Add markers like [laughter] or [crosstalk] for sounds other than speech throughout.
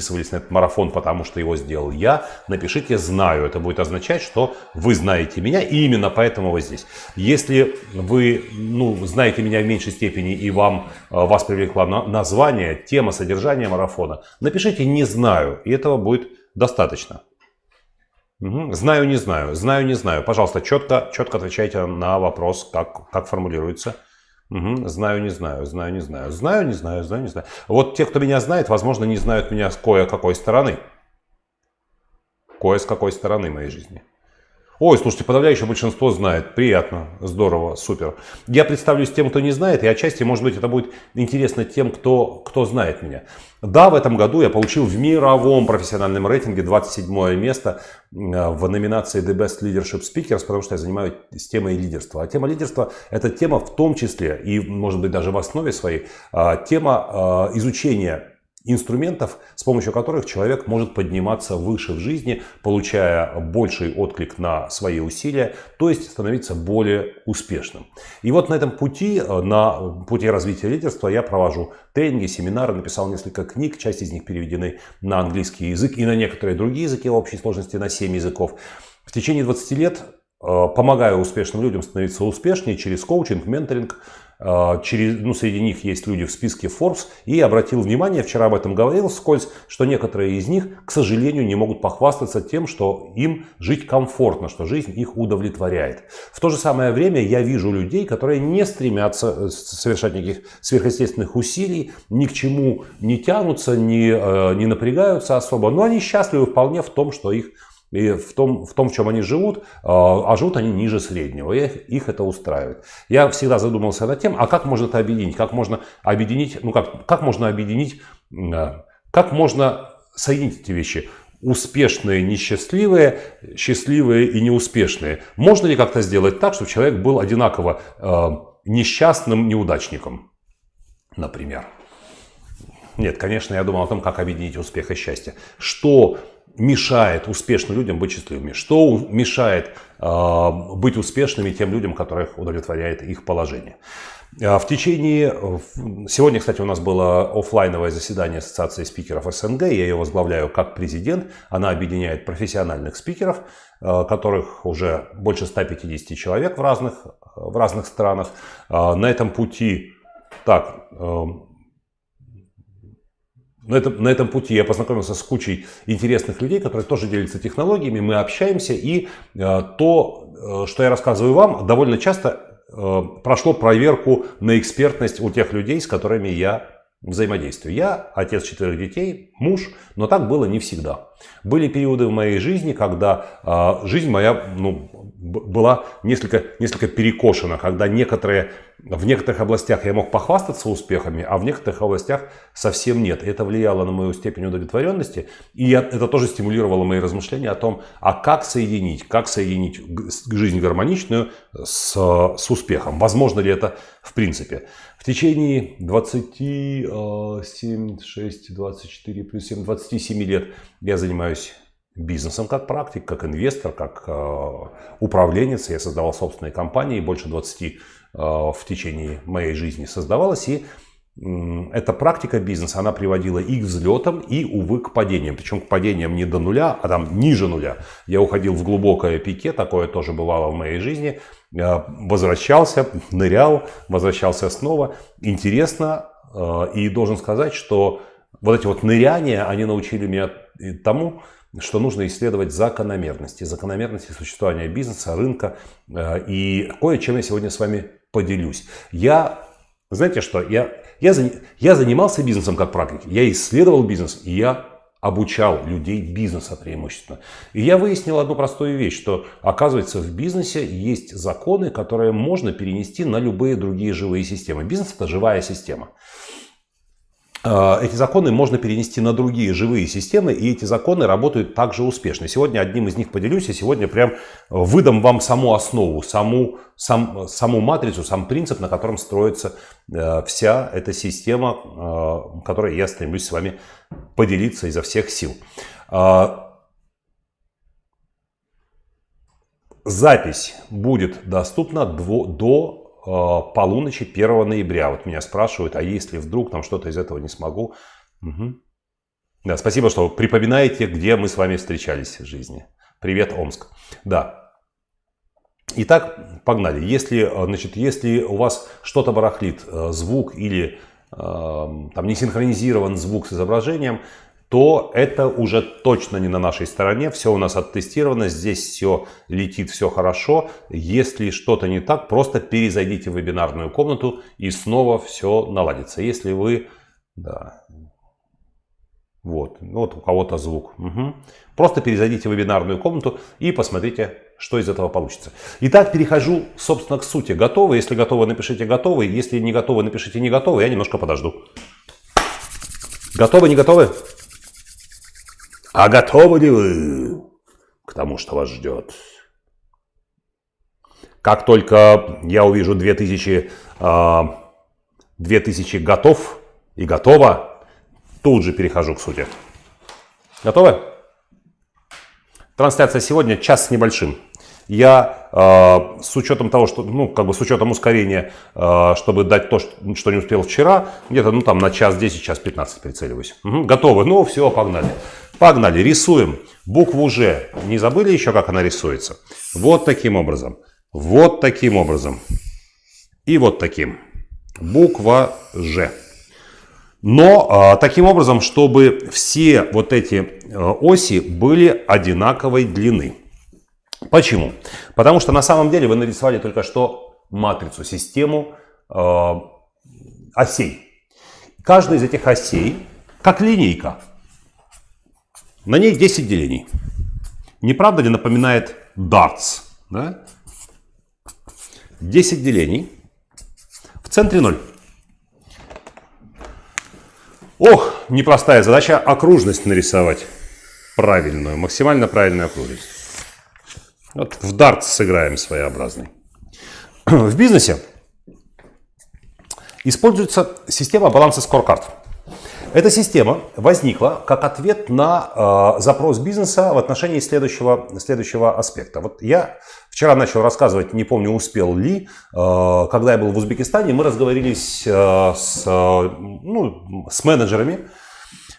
записывались на этот марафон, потому что его сделал я, напишите «знаю». Это будет означать, что вы знаете меня, и именно поэтому вы здесь. Если вы ну, знаете меня в меньшей степени, и вам, э, вас привлекло название, тема, содержание марафона, напишите «не знаю», и этого будет достаточно. Угу. Знаю, не знаю, знаю, не знаю. Пожалуйста, четко, четко отвечайте на вопрос, как, как формулируется. Угу. Знаю, не знаю, знаю, не знаю. Знаю, не знаю, знаю, не знаю. Вот те, кто меня знает, возможно, не знают меня с кое-какой стороны. Кое с какой стороны моей жизни. Ой, слушайте, подавляющее большинство знает. Приятно, здорово, супер. Я представлюсь тем, кто не знает, и отчасти, может быть, это будет интересно тем, кто, кто знает меня. Да, в этом году я получил в мировом профессиональном рейтинге 27 место в номинации The Best Leadership Speakers, потому что я занимаюсь темой лидерства. А тема лидерства – это тема в том числе, и, может быть, даже в основе своей, а, тема а, изучения инструментов, с помощью которых человек может подниматься выше в жизни, получая больший отклик на свои усилия, то есть становиться более успешным. И вот на этом пути, э, на пути развития лидерства я провожу тренинги, семинары, написал несколько книг, часть из них переведены на английский язык и на некоторые другие языки в общей сложности на 7 языков. В течение 20 лет э, помогаю успешным людям становиться успешнее через коучинг, менторинг, через, ну, среди них есть люди в списке Forbes. И обратил внимание, вчера об этом говорил вскользь, что некоторые из них, к сожалению, не могут похвастаться тем, что им жить комфортно, что жизнь их удовлетворяет. В то же самое время я вижу людей, которые не стремятся э, совершать никаких сверхъестественных усилий, ни к чему не тянутся, не, э, не напрягаются особо, но они счастливы вполне в том, что их и в том, в том, в чем они живут, а, а живут они ниже среднего, и их это устраивает. Я всегда задумался над тем, а как можно это объединить? Как можно объединить, ну как, как можно объединить, а, как можно соединить эти вещи? Успешные, несчастливые, счастливые и неуспешные. Можно ли как-то сделать так, чтобы человек был одинаково э, несчастным неудачником, например? Нет, конечно, я думал о том, как объединить успех и счастье. Что мешает успешным людям быть счастливыми? Что мешает э, быть успешными тем людям, которых удовлетворяет их положение? А, в течение... Сегодня, кстати, у нас было офлайновое заседание Ассоциации спикеров СНГ. Я ее возглавляю как президент. Она объединяет профессиональных спикеров, э, которых уже больше 150 человек в разных, в разных странах. А, на этом пути... Так, э, на этом, на этом пути я познакомился с кучей интересных людей, которые тоже делятся технологиями, мы общаемся, и э, то, э, что я рассказываю вам, довольно часто э, прошло проверку на экспертность у тех людей, с которыми я взаимодействию. Я отец четырех детей, муж, но так было не всегда. Были периоды в моей жизни, когда э, жизнь моя ну, была несколько, несколько перекошена, когда некоторые, в некоторых областях я мог похвастаться успехами, а в некоторых областях совсем нет. это влияло на мою степень удовлетворенности, и я, это тоже стимулировало мои размышления о том, а как соединить, как соединить жизнь гармоничную с, с успехом. Возможно ли это в принципе? В течение 27, 6, 24 плюс 7, 27 лет я занимаюсь бизнесом как практик, как инвестор, как э, управленец. Я создавал собственные компании, больше 20 э, в течение моей жизни создавалось. И эта практика бизнеса, она приводила и к взлетам, и, увы, к падениям. Причем к падениям не до нуля, а там ниже нуля. Я уходил в глубокое пике, такое тоже бывало в моей жизни. Я возвращался, нырял, возвращался снова. Интересно, э, и должен сказать, что вот эти вот ныряния, они научили меня тому, что нужно исследовать закономерности, закономерности существования бизнеса, рынка. Э, и кое-чем я сегодня с вами поделюсь. Я, знаете что, я, я, я занимался бизнесом как практик, я исследовал бизнес, и я обучал людей бизнеса преимущественно. И я выяснил одну простую вещь, что оказывается в бизнесе есть законы, которые можно перенести на любые другие живые системы. Бизнес это живая система. А, эти законы можно перенести на другие живые системы, и эти законы работают также успешно. Сегодня одним из них поделюсь, и сегодня прям выдам вам саму основу, саму, сам, саму матрицу, сам принцип, на котором строится э, вся эта система, э, которой я стремлюсь с вами поделиться изо всех сил. Запись будет доступна до Э, полуночи 1 ноября. Вот меня спрашивают, а если вдруг там что-то из этого не смогу? Угу. Да, спасибо, что припоминаете, где мы с вами встречались в жизни. Привет, Омск. Да. Итак, погнали. Если, э, значит, если у вас что-то барахлит, э, звук или э, там не синхронизирован звук с изображением, то это уже точно не на нашей стороне. Все у нас оттестировано, здесь все летит, все хорошо. Если что-то не так, просто перезайдите в вебинарную комнату и снова все наладится. Если вы... Да, вот, вот у кого-то звук. Угу. Просто перезайдите в вебинарную комнату и посмотрите, что из этого получится. Итак, перехожу, собственно, к сути. Готовы? Если готовы, напишите готовы. Если не готовы, напишите не готовы. Я немножко подожду. Готовы, не готовы? А готовы ли вы к тому, что вас ждет? Как только я увижу 2000, 2000 а, готов и готово, Тут же перехожу к сути. Готовы? Трансляция сегодня час с небольшим. Я э, с учетом того, что, ну, как бы с учетом ускорения, э, чтобы дать то, что не успел вчера, где-то, ну, там на час 10, час 15 прицеливаюсь. Угу, готовы? Ну, все, погнали. Погнали, рисуем. Букву Ж. Не забыли еще, как она рисуется? Вот таким образом. Вот таким образом. И вот таким. Буква Ж. Но а, таким образом, чтобы все вот эти а, оси были одинаковой длины. Почему? Потому что на самом деле вы нарисовали только что матрицу, систему э, осей. Каждая из этих осей, как линейка, на ней 10 делений. Не правда ли напоминает darts? Да? 10 делений. В центре 0. Ох, непростая задача окружность нарисовать. Правильную, максимально правильную окружность. Вот в дартс сыграем своеобразный. [clears throat] В бизнесе используется система баланса скоркарт. Эта система возникла как ответ на э, запрос бизнеса в отношении следующего, следующего аспекта. Вот я вчера начал рассказывать, не помню, успел ли, э, когда я был в Узбекистане, мы разговорились э, с, э, ну, с менеджерами,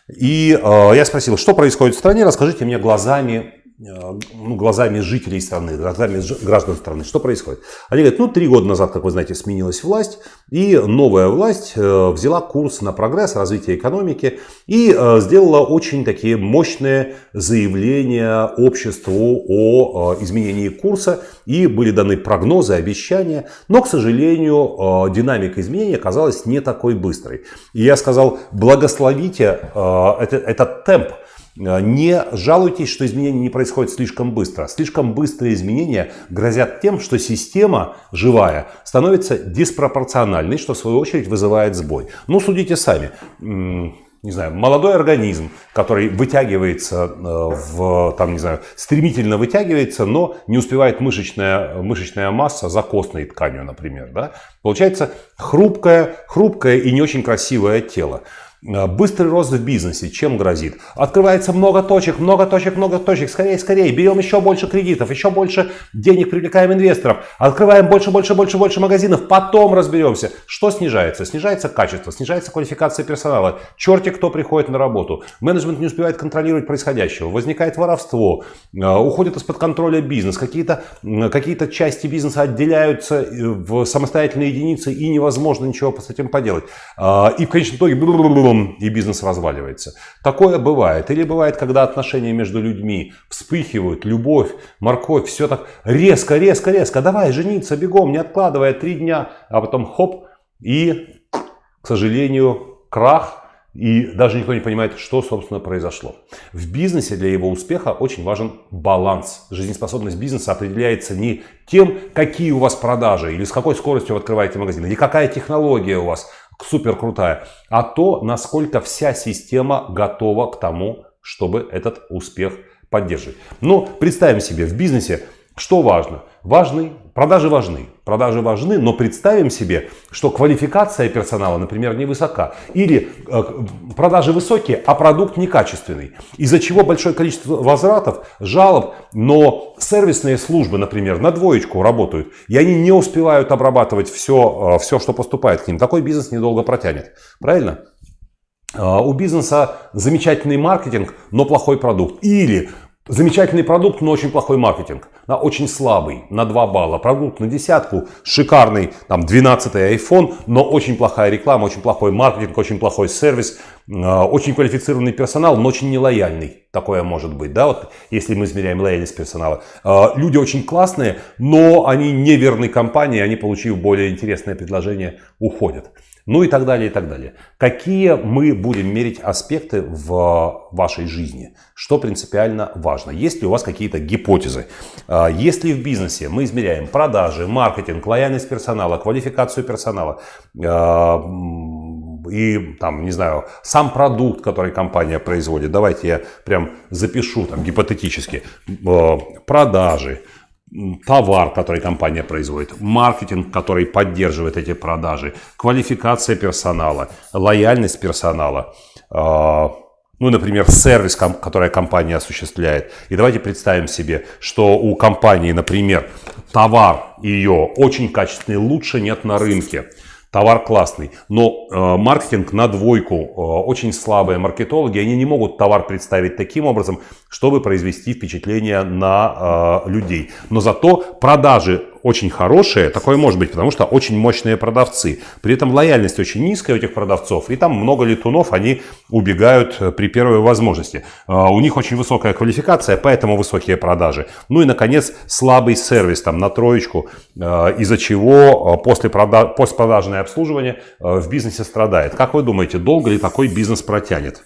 и э, я спросил, что происходит в стране, расскажите мне глазами ну, глазами жителей страны, глазами граждан страны. Что происходит? Они говорят, ну, три года назад, как вы знаете, сменилась власть, и новая власть э, взяла курс на прогресс, развитие экономики и э, сделала очень такие мощные заявления обществу о изменении курса, и были даны прогнозы, обещания, но, к сожалению, динамика изменений оказалась не такой быстрой. И я сказал, благословите этот темп, Э, не жалуйтесь, что изменения не происходят слишком быстро. Слишком быстрые изменения грозят тем, что система живая становится диспропорциональной, что в свою очередь вызывает сбой. Ну, судите сами не знаю, молодой организм, который вытягивается э, в, там, не знаю, стремительно вытягивается, но не успевает мышечная, мышечная масса за костной тканью, например. Да? Получается хрупкое, хрупкое и не очень красивое тело. Э, быстрый рост в бизнесе чем грозит? Открывается много точек, много точек, много точек. Скорее, скорее. Берем еще больше кредитов, еще больше денег привлекаем инвесторов. Открываем больше, больше, больше, больше магазинов. Потом разберемся. Что снижается? Снижается качество, снижается квалификация персонала. Черти кто приходит на работу. Менеджмент не успевает контролировать происходящего. Возникает воровство. Э, уходит из-под контроля бизнес. Какие-то какие части бизнеса отделяются э, в самостоятельные единицы и невозможно ничего с этим поделать. И в конечном итоге потом и бизнес разваливается. Такое бывает. Или бывает, когда отношения между людьми вспыхивают, любовь, морковь, все так резко, резко, резко. Давай жениться бегом, не откладывая три дня, а потом хоп, и, к сожалению, крах, и даже никто не понимает, что, собственно, произошло. В бизнесе для его успеха очень важен баланс. Жизнеспособность бизнеса определяется не тем, какие у вас продажи, или с какой скоростью вы открываете магазин, или какая технология у вас, супер крутая, а то, насколько вся система готова к тому, чтобы этот успех поддерживать. Ну, представим себе, в бизнесе что важно? Важны, продажи важны. Продажи важны, но представим себе, что квалификация персонала, например, невысока. Или э, продажи высокие, а продукт некачественный. Из-за чего большое количество возвратов, жалоб, но сервисные службы, например, на двоечку работают. И они не успевают обрабатывать все, э, все, что поступает к ним. Такой бизнес недолго протянет. Правильно? у бизнеса замечательный маркетинг, но плохой продукт. Или Замечательный продукт, но очень плохой маркетинг. На очень слабый, на 2 балла. Продукт на десятку, шикарный, там 12 iPhone, но очень плохая реклама, очень плохой маркетинг, очень плохой сервис, э, очень квалифицированный персонал, но очень нелояльный. Такое может быть, да, вот если мы измеряем лояльность персонала. Э, люди очень классные, но они не верны компании, они, получив более интересное предложение, уходят. Ну и так далее, и так далее. Какие мы будем мерить аспекты в вашей жизни? Что принципиально важно? Есть ли у вас какие-то гипотезы? А, если в бизнесе мы измеряем продажи, маркетинг, лояльность персонала, квалификацию персонала, а, и там, не знаю, сам продукт, который компания производит, давайте я прям запишу там гипотетически, а, продажи, товар, который компания производит, маркетинг, который поддерживает эти продажи, квалификация персонала, лояльность персонала, а, ну, например, сервис, который компания осуществляет. И давайте представим себе, что у компании, например, товар ее очень качественный, лучше нет на рынке. Товар классный, но э, маркетинг на двойку, э, очень слабые маркетологи, они не могут товар представить таким образом, чтобы произвести впечатление на э, людей. Но зато продажи очень хорошие, такое может быть, потому что очень мощные продавцы. При этом лояльность очень низкая у этих продавцов, и там много летунов, они убегают э, при первой возможности. Э, у них очень высокая квалификация, поэтому высокие продажи. Ну и, наконец, слабый сервис там на троечку, э, из-за чего после прода- постпродажное обслуживание в бизнесе страдает. Как вы думаете, долго ли такой бизнес протянет?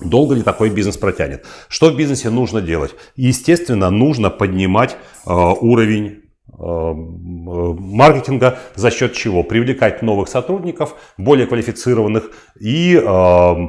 Долго ли такой бизнес протянет? Что в бизнесе нужно делать? Естественно, нужно поднимать э, уровень Э, маркетинга за счет чего? Привлекать новых сотрудников, более квалифицированных и э,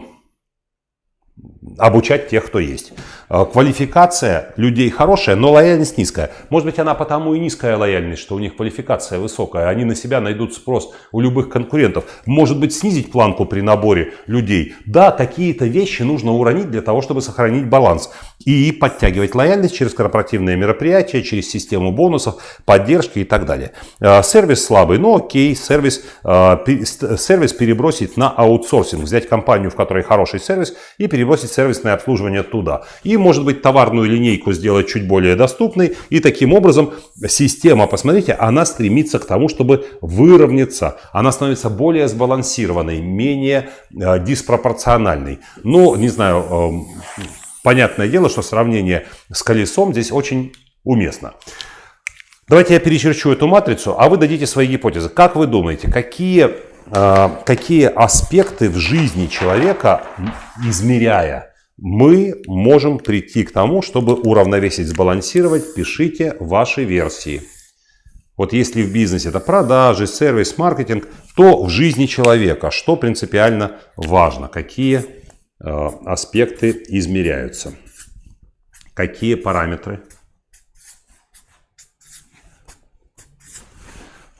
обучать тех, кто есть. Э, квалификация людей хорошая, но лояльность низкая. Может быть, она потому и низкая лояльность, что у них квалификация высокая. Они на себя найдут спрос у любых конкурентов. Может быть, снизить планку при наборе людей. Да, какие-то вещи нужно уронить для того, чтобы сохранить баланс. И подтягивать лояльность через корпоративные мероприятия, через систему бонусов, поддержки и так далее. Э, сервис слабый, но окей, сервис, э, сервис перебросить на аутсорсинг. Взять компанию, в которой хороший сервис, и перебросить сервисное обслуживание туда. И может быть, товарную линейку сделать чуть более доступной. И таким образом система, посмотрите, она стремится к тому, чтобы выровняться. Она становится более сбалансированной, менее э, диспропорциональной. Ну, не знаю, э, понятное дело, что сравнение с колесом здесь очень уместно. Давайте я перечерчу эту матрицу, а вы дадите свои гипотезы. Как вы думаете, какие, э, какие аспекты в жизни человека, измеряя мы можем прийти к тому, чтобы уравновесить, сбалансировать. Пишите ваши версии. Вот если в бизнесе это продажи, сервис, маркетинг, то в жизни человека что принципиально важно, какие э, аспекты измеряются, какие параметры.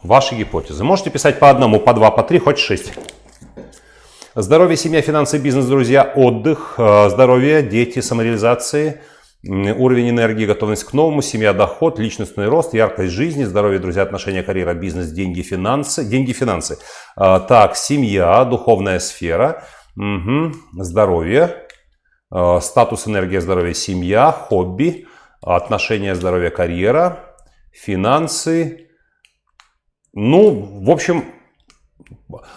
Ваши гипотезы. Можете писать по одному, по два, по три, хоть шесть. Здоровье, семья, финансы, бизнес, друзья, отдых, э, здоровье, дети, самореализации, уровень энергии, готовность к новому, семья, доход, личностный рост, яркость жизни, здоровье, друзья, отношения, карьера, бизнес, деньги, финансы. Деньги, финансы. Э, так, семья, духовная сфера, угу, здоровье, э, статус, энергия, здоровье, семья, хобби, отношения, здоровье, карьера, финансы. Ну, в общем,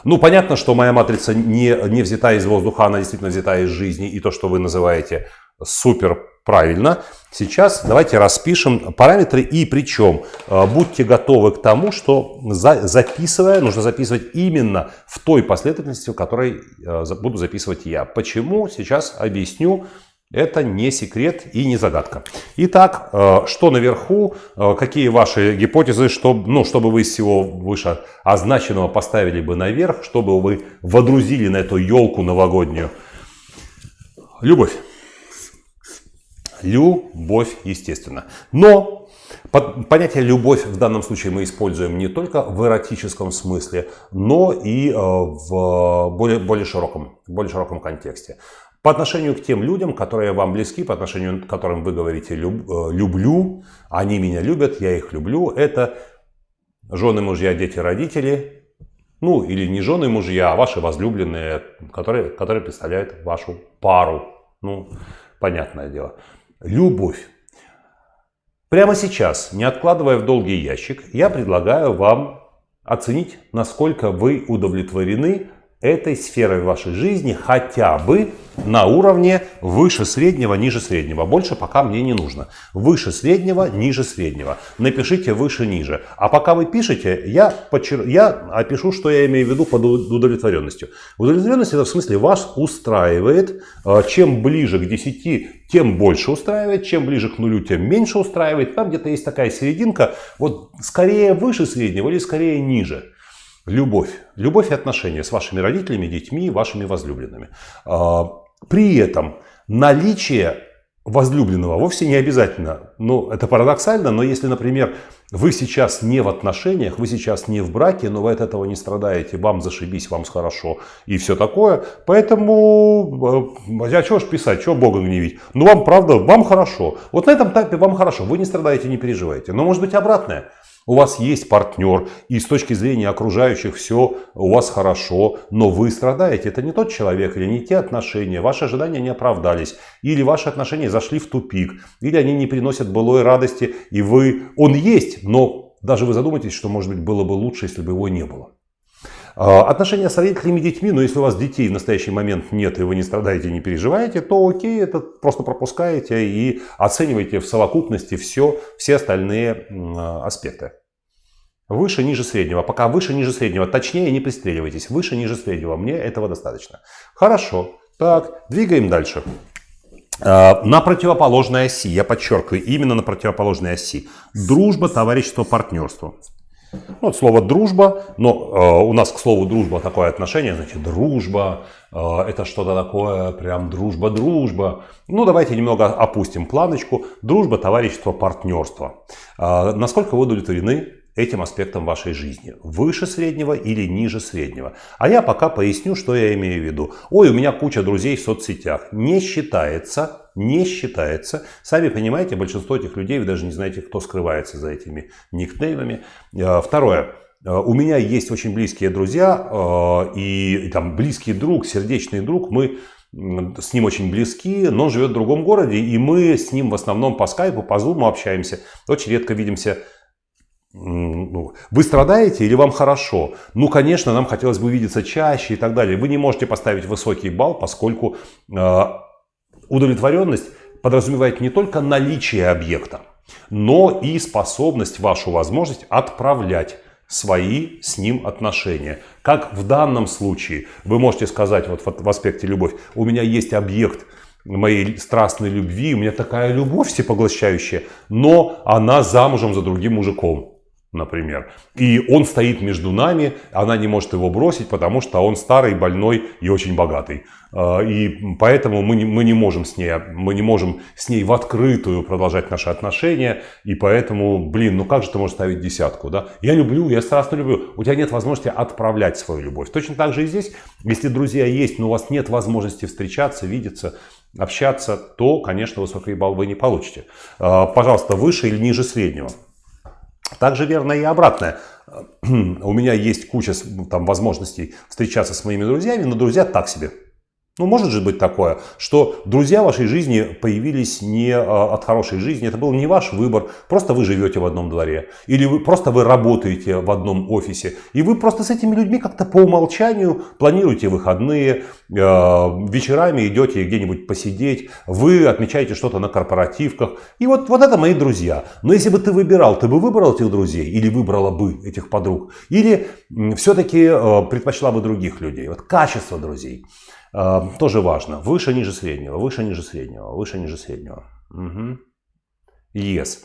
ну, понятно, что моя матрица не, не взята из воздуха, она действительно взята из жизни. И то, что вы называете супер правильно. Сейчас давайте распишем параметры и причем э, будьте готовы к тому, что за, записывая, нужно записывать именно в той последовательности, в которой э, буду записывать я. Почему? Сейчас объясню. Это не секрет и не загадка. Итак, э, что наверху, э, какие ваши гипотезы, чтобы, ну, чтобы вы из всего выше означенного поставили бы наверх, чтобы вы водрузили на эту елку новогоднюю? Любовь. Любовь, естественно. Но понятие любовь в данном случае мы используем не только в эротическом смысле, но и э, в более, более, широком, более широком контексте. По отношению к тем людям, которые вам близки, по отношению к которым вы говорите э, «люблю», они меня любят, я их люблю, это жены, мужья, дети, родители, Ну, или не жены мужья, а ваши возлюбленные, которые, которые представляют вашу пару. Ну, понятное дело. Любовь. Прямо сейчас, не откладывая в долгий ящик, я предлагаю вам оценить, насколько вы удовлетворены этой сферой вашей жизни хотя бы на уровне выше среднего, ниже среднего. Больше пока мне не нужно. Выше среднего, ниже среднего. Напишите выше, ниже. А пока вы пишете, я, подчер... я опишу, что я имею в виду под удовлетворенностью. Удовлетворенность это в смысле вас устраивает. А, чем ближе к 10, тем больше устраивает. Чем ближе к нулю, тем меньше устраивает. Там где-то есть такая серединка. Вот скорее выше среднего или скорее ниже. Любовь. Любовь и отношения с вашими родителями, детьми, вашими возлюбленными. А, при этом наличие возлюбленного вовсе не обязательно. Ну, это парадоксально, но если, например, вы сейчас не в отношениях, вы сейчас не в браке, но вы от этого не страдаете, вам зашибись, вам хорошо и все такое. Поэтому, э, а что ж писать, что Бога гневить? Ну, вам правда, вам хорошо. Вот на этом этапе вам хорошо, вы не страдаете, не переживаете. Но может быть обратное. У вас есть партнер, и с точки зрения окружающих все у вас хорошо, но вы страдаете. Это не тот человек или не те отношения, ваши ожидания не оправдались, или ваши отношения зашли в тупик, или они не приносят былой радости, и вы... Он есть, но даже вы задумаетесь, что, может быть, было бы лучше, если бы его не было. А, отношения с родителями и детьми, но если у вас детей в настоящий момент нет, и вы не страдаете, не переживаете, то окей, это просто пропускаете и оцениваете в совокупности все, все остальные аспекты. Выше, ниже среднего. Пока выше, ниже среднего. Точнее, не пристреливайтесь. Выше, ниже среднего. Мне этого достаточно. Хорошо. Так, двигаем дальше. А, на противоположной оси, я подчеркиваю, именно на противоположной оси. Дружба, товарищество, партнерство. Ну, вот слово дружба, но э, у нас к слову дружба такое отношение, значит, дружба, э, это что-то такое, прям дружба-дружба. Ну, давайте немного опустим планочку. Дружба, товарищество, партнерство. Э, насколько вы удовлетворены этим аспектом вашей жизни. Выше среднего или ниже среднего. А я пока поясню, что я имею в виду. Ой, у меня куча друзей в соцсетях. Не считается, не считается. Сами понимаете, большинство этих людей, вы даже не знаете, кто скрывается за этими никнеймами. Э, второе. Э, у меня есть очень близкие друзья э, и там близкий друг, сердечный друг. Мы с ним очень близки, но он живет в другом городе, и мы с ним в основном по скайпу, по зуму общаемся. Очень редко видимся ну, вы страдаете или вам хорошо? Ну, конечно, нам хотелось бы увидеться чаще и так далее. Вы не можете поставить высокий балл, поскольку удовлетворенность подразумевает не только наличие объекта, но и способность, вашу возможность отправлять свои с ним отношения. Как в данном случае вы можете сказать вот в аспекте любовь, у меня есть объект, моей страстной любви, у меня такая любовь всепоглощающая, но она замужем за другим мужиком например. И он стоит между нами, она не может его бросить, потому что он старый, больной и очень богатый. А, и поэтому мы не, мы не можем с ней, мы не можем с ней в открытую продолжать наши отношения. И поэтому, блин, ну как же ты можешь ставить десятку, да? Я люблю, я страстно люблю. У тебя нет возможности отправлять свою любовь. Точно так же и здесь, если друзья есть, но у вас нет возможности встречаться, видеться, общаться, то, конечно, высокий балл вы не получите. А, пожалуйста, выше или ниже среднего. Также верно и обратное. [clears throat] У меня есть куча там, возможностей встречаться с моими друзьями, но друзья так себе. Ну, может же быть такое, что друзья вашей жизни появились не а, от хорошей жизни, это был не ваш выбор, просто вы живете в одном дворе, или вы, просто вы работаете в одном офисе, и вы просто с этими людьми как-то по умолчанию планируете выходные, э, вечерами идете где-нибудь посидеть, вы отмечаете что-то на корпоративках, и вот, вот это мои друзья. Но если бы ты выбирал, ты бы выбрал этих друзей, или выбрала бы этих подруг, или все-таки э, предпочла бы других людей, вот качество друзей. Тоже важно. Выше, ниже среднего, выше, ниже среднего, выше, ниже среднего. Угу. Yes.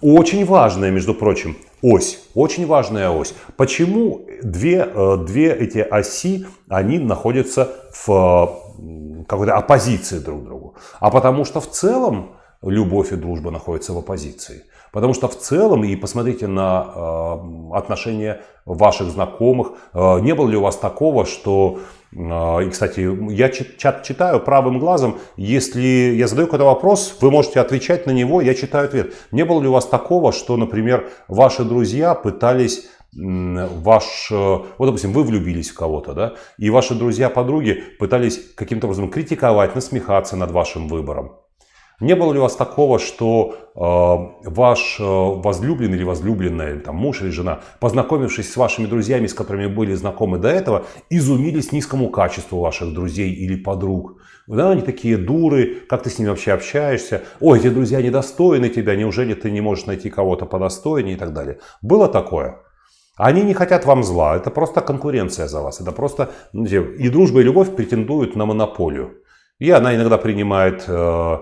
Очень важная, между прочим, ось. Очень важная ось. Почему две, э, две эти оси, они находятся в какой-то оппозиции друг к другу? А потому что в целом любовь и дружба находятся в оппозиции. Потому что в целом, и посмотрите на э, отношения ваших знакомых, э, не было ли у вас такого, что и, кстати, я чат читаю правым глазом. Если я задаю какой-то вопрос, вы можете отвечать на него, я читаю ответ. Не было ли у вас такого, что, например, ваши друзья пытались ваш, э, вот, допустим, вы влюбились в кого-то, да, и ваши друзья-подруги пытались каким-то образом критиковать, насмехаться над вашим выбором. Не было ли у вас такого, что э, ваш э, возлюбленный или возлюбленная, там, муж или жена, познакомившись с вашими друзьями, с которыми были знакомы до этого, изумились низкому качеству ваших друзей или подруг? Да, они такие дуры, как ты с ними вообще общаешься? Ой, эти друзья недостойны тебя, неужели ты не можешь найти кого-то подостойнее и так далее? Было такое? Они не хотят вам зла, это просто конкуренция за вас. Это просто и дружба, и любовь претендуют на монополию. И она иногда принимает э,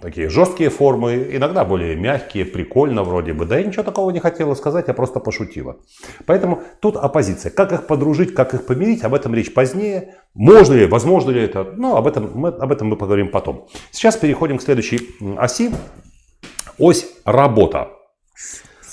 такие жесткие формы, иногда более мягкие, прикольно вроде бы. Да я ничего такого не хотела сказать, я просто пошутила. Поэтому тут оппозиция. Как их подружить, как их помирить, об этом речь позднее. Можно ли, возможно ли это, ну об этом, мы, об этом мы поговорим потом. Сейчас переходим к следующей оси. Ось работа.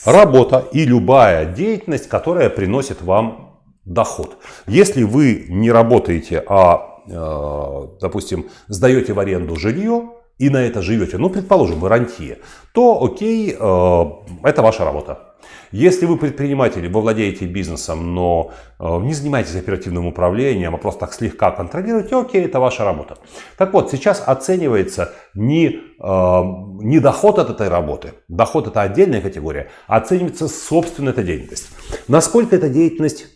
Работа и любая деятельность, которая приносит вам доход. Если вы не работаете, а, э, допустим, сдаете в аренду жилье, и на это живете, ну, предположим, вы рантье, то окей, э, это ваша работа. Если вы предприниматель, вы владеете бизнесом, но э, не занимаетесь оперативным управлением, а просто так слегка контролируете, окей, это ваша работа. Так вот, сейчас оценивается не, э, не доход от этой работы, доход это отдельная категория, а оценивается собственно эта деятельность. Насколько эта деятельность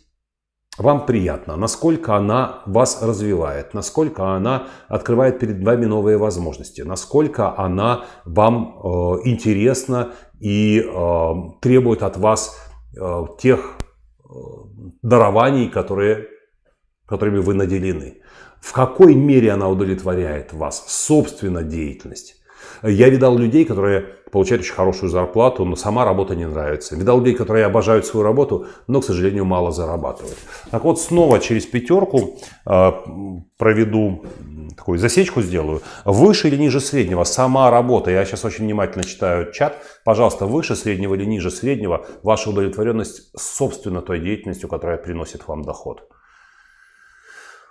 вам приятно, насколько она вас развивает, насколько она открывает перед вами новые возможности, насколько она вам э, интересна и э, требует от вас э, тех э, дарований, которые, которыми вы наделены. В какой мере она удовлетворяет вас, собственно, деятельность. Я видал людей, которые получают очень хорошую зарплату, но сама работа не нравится. Видал людей, которые обожают свою работу, но, к сожалению, мало зарабатывают. Так вот, снова через пятерку э, проведу такую засечку сделаю. Выше или ниже среднего сама работа. Я сейчас очень внимательно читаю чат. Пожалуйста, выше среднего или ниже среднего ваша удовлетворенность собственно той деятельностью, которая приносит вам доход.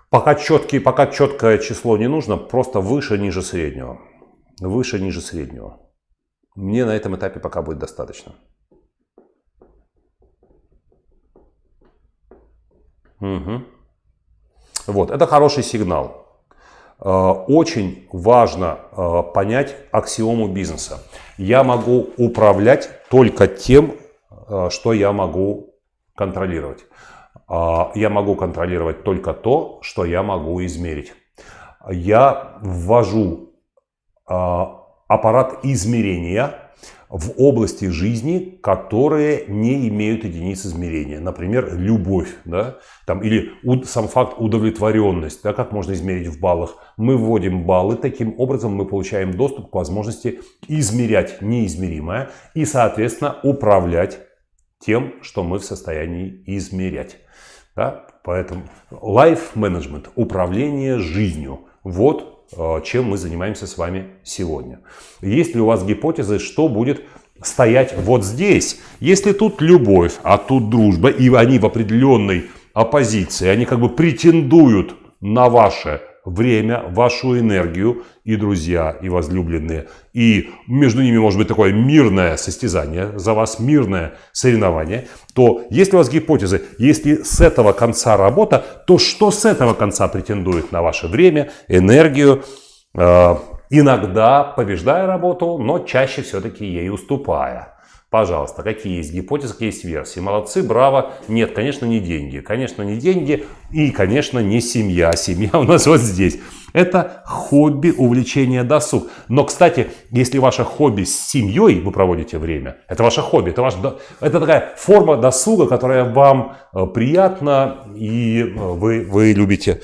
Пока, четкий, пока четкое число не нужно, просто выше, ниже среднего выше, ниже среднего. Мне на этом этапе пока будет достаточно. Угу. Вот, это хороший сигнал. Э, очень важно э, понять аксиому бизнеса. Я могу управлять только тем, э, что я могу контролировать. Я могу контролировать только то, что я могу измерить. Я ввожу а, аппарат измерения в области жизни, которые не имеют единиц измерения. Например, любовь, да, там, или сам факт удовлетворенность, да, как можно измерить в баллах. Мы вводим баллы, таким образом мы получаем доступ к возможности измерять неизмеримое и, соответственно, управлять тем, что мы в состоянии измерять. Да? Поэтому life management, управление жизнью, вот чем мы занимаемся с вами сегодня. Есть ли у вас гипотезы, что будет стоять вот здесь? Если тут любовь, а тут дружба, и они в определенной оппозиции, они как бы претендуют на ваше время, вашу энергию и друзья, и возлюбленные. И между ними может быть такое мирное состязание, за вас мирное соревнование. То если у вас гипотезы, если с этого конца работа, то что с этого конца претендует на ваше время, энергию, э, иногда побеждая работу, но чаще все-таки ей уступая. Пожалуйста, какие есть гипотезы, какие есть версии. Молодцы, браво. Нет, конечно, не деньги. Конечно, не деньги и, конечно, не семья. Семья у нас вот здесь. Это хобби, увлечение, досуг. Но, кстати, если ваше хобби с семьей вы проводите время, это ваше хобби, это, ваш, это такая форма досуга, которая вам э, приятна и э, вы, вы любите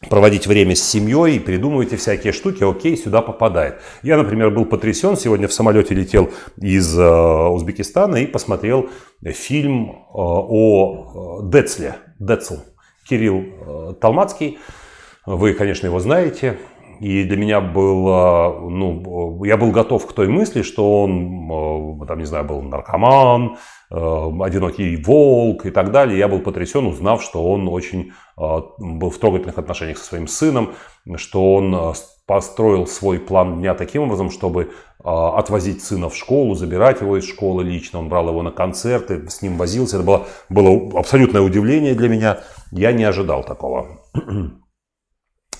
проводить время с семьей, придумываете всякие штуки, окей, сюда попадает. Я, например, был потрясен, сегодня в самолете летел из э, Узбекистана и посмотрел фильм э, о э, Децле, Децл, Кирилл э, Талмацкий. Вы, конечно, его знаете. И для меня было, ну, я был готов к той мысли, что он, э, там, не знаю, был наркоман, одинокий волк и так далее. Я был потрясен, узнав, что он очень был в трогательных отношениях со своим сыном, что он построил свой план дня таким образом, чтобы отвозить сына в школу, забирать его из школы лично. Он брал его на концерты, с ним возился. Это было, было абсолютное удивление для меня. Я не ожидал такого.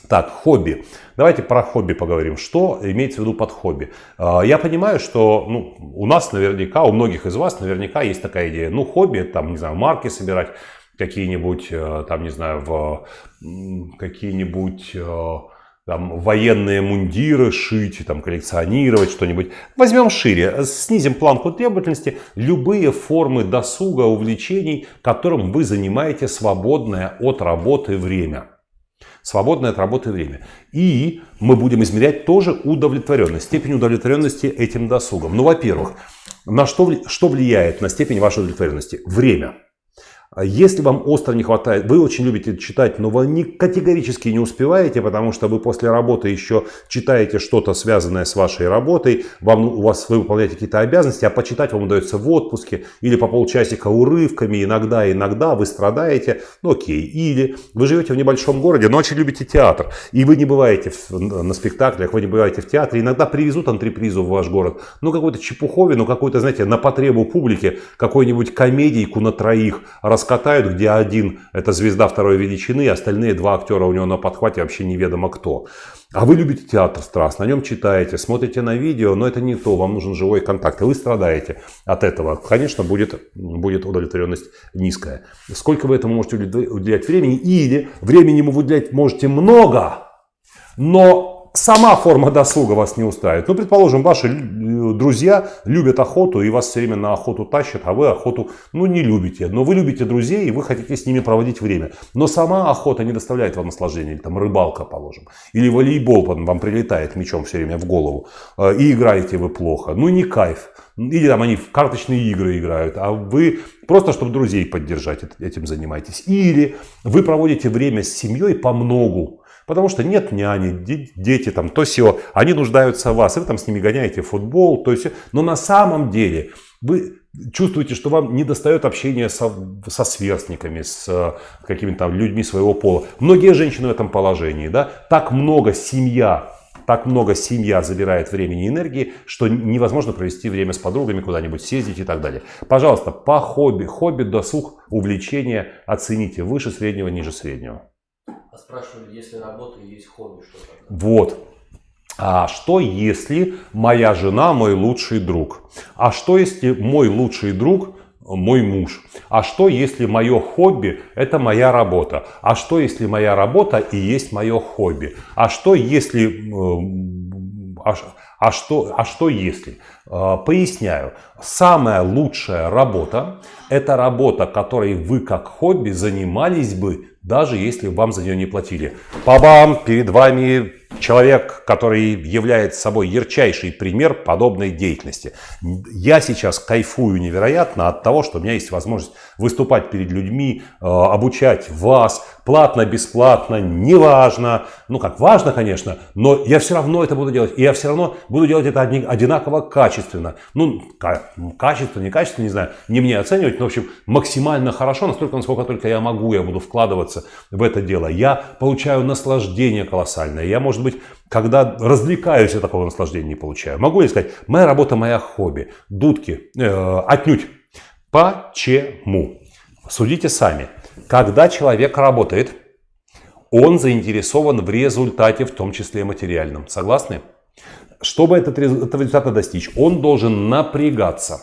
Так, хобби. Давайте про хобби поговорим. Что имеется в виду под хобби? Я понимаю, что ну, у нас наверняка, у многих из вас наверняка есть такая идея. Ну, хобби, там, не знаю, марки собирать какие-нибудь, э, там, не знаю, в какие-нибудь э, там, военные мундиры шить, там, коллекционировать что-нибудь. Возьмем шире, снизим планку требовательности. Любые формы досуга, увлечений, которым вы занимаете свободное от работы время. Свободное от работы время. И мы будем измерять тоже удовлетворенность, степень удовлетворенности этим досугом. Ну, во-первых, на что, что влияет на степень вашей удовлетворенности? Время. А если вам остро не хватает, вы очень любите читать, но вы не, категорически не успеваете, потому что вы после работы еще читаете что-то связанное с вашей работой, вам, у вас вы выполняете какие-то обязанности, а почитать вам удается в отпуске или по полчасика урывками, иногда, иногда вы страдаете, ну окей. Или вы живете в небольшом городе, но очень любите театр, и вы не бываете в, на спектаклях, вы не бываете в театре, иногда привезут антрепризу в ваш город, ну какой-то чепуховину, какой-то, знаете, на потребу публики, какой-нибудь комедийку на троих раскатают, где один это звезда второй величины, остальные два актера у него на подхвате вообще неведомо кто. А вы любите театр страстно, на нем читаете, смотрите на видео, но это не то, вам нужен живой контакт, и вы страдаете от этого. Конечно, будет, будет удовлетворенность низкая. Сколько вы этому можете уделять времени, или времени вы уделять можете много, но сама форма досуга вас не устраивает. Ну, предположим, ваши э, друзья любят охоту и вас все время на охоту тащат, а вы охоту, ну, не любите. Но вы любите друзей и вы хотите с ними проводить время. Но сама охота не доставляет вам наслаждения. Или там рыбалка, положим. Или волейбол вам прилетает мечом все время в голову. Э, и играете вы плохо. Ну, не кайф. Или там они в карточные игры играют, а вы просто, чтобы друзей поддержать, этим занимаетесь. Или вы проводите время с семьей по многу. Потому что нет няни, дети там, то все, они нуждаются в вас, и вы там с ними гоняете футбол, то есть, но на самом деле вы чувствуете, что вам не достает общения со, со сверстниками, с э, какими-то людьми своего пола. Многие женщины в этом положении, да, так много семья, так много семья забирает времени и энергии, что невозможно провести время с подругами, куда-нибудь съездить и так далее. Пожалуйста, по хобби, хобби, досуг, увлечение оцените выше среднего, ниже среднего спрашивали, если работа есть хобби, что тогда? Вот. А что если моя жена мой лучший друг? А что если мой лучший друг мой муж? А что если мое хобби это моя работа? А что если моя работа и есть мое хобби? А что если... А, а, что, а что если? А, поясняю. Самая лучшая работа – это работа, которой вы как хобби занимались бы даже если вам за нее не платили. Па-бам! Перед вами человек, который является собой ярчайший пример подобной деятельности. Я сейчас кайфую невероятно от того, что у меня есть возможность выступать перед людьми, э, обучать вас, платно, бесплатно, неважно. Ну как, важно, конечно, но я все равно это буду делать. И я все равно буду делать это одинаково качественно. Ну, качественно, не качественно, не знаю, не мне оценивать, но, в общем, максимально хорошо, настолько, насколько только я могу, я буду вкладываться в это дело. Я получаю наслаждение колоссальное. Я, может быть, когда развлекаюсь, я такого наслаждения не получаю. Могу ли сказать, моя работа, моя хобби. Дудки, э, отнюдь. Почему? Судите сами. Когда человек работает, он заинтересован в результате, в том числе материальном. Согласны? Чтобы этот, этого результата достичь, он должен напрягаться.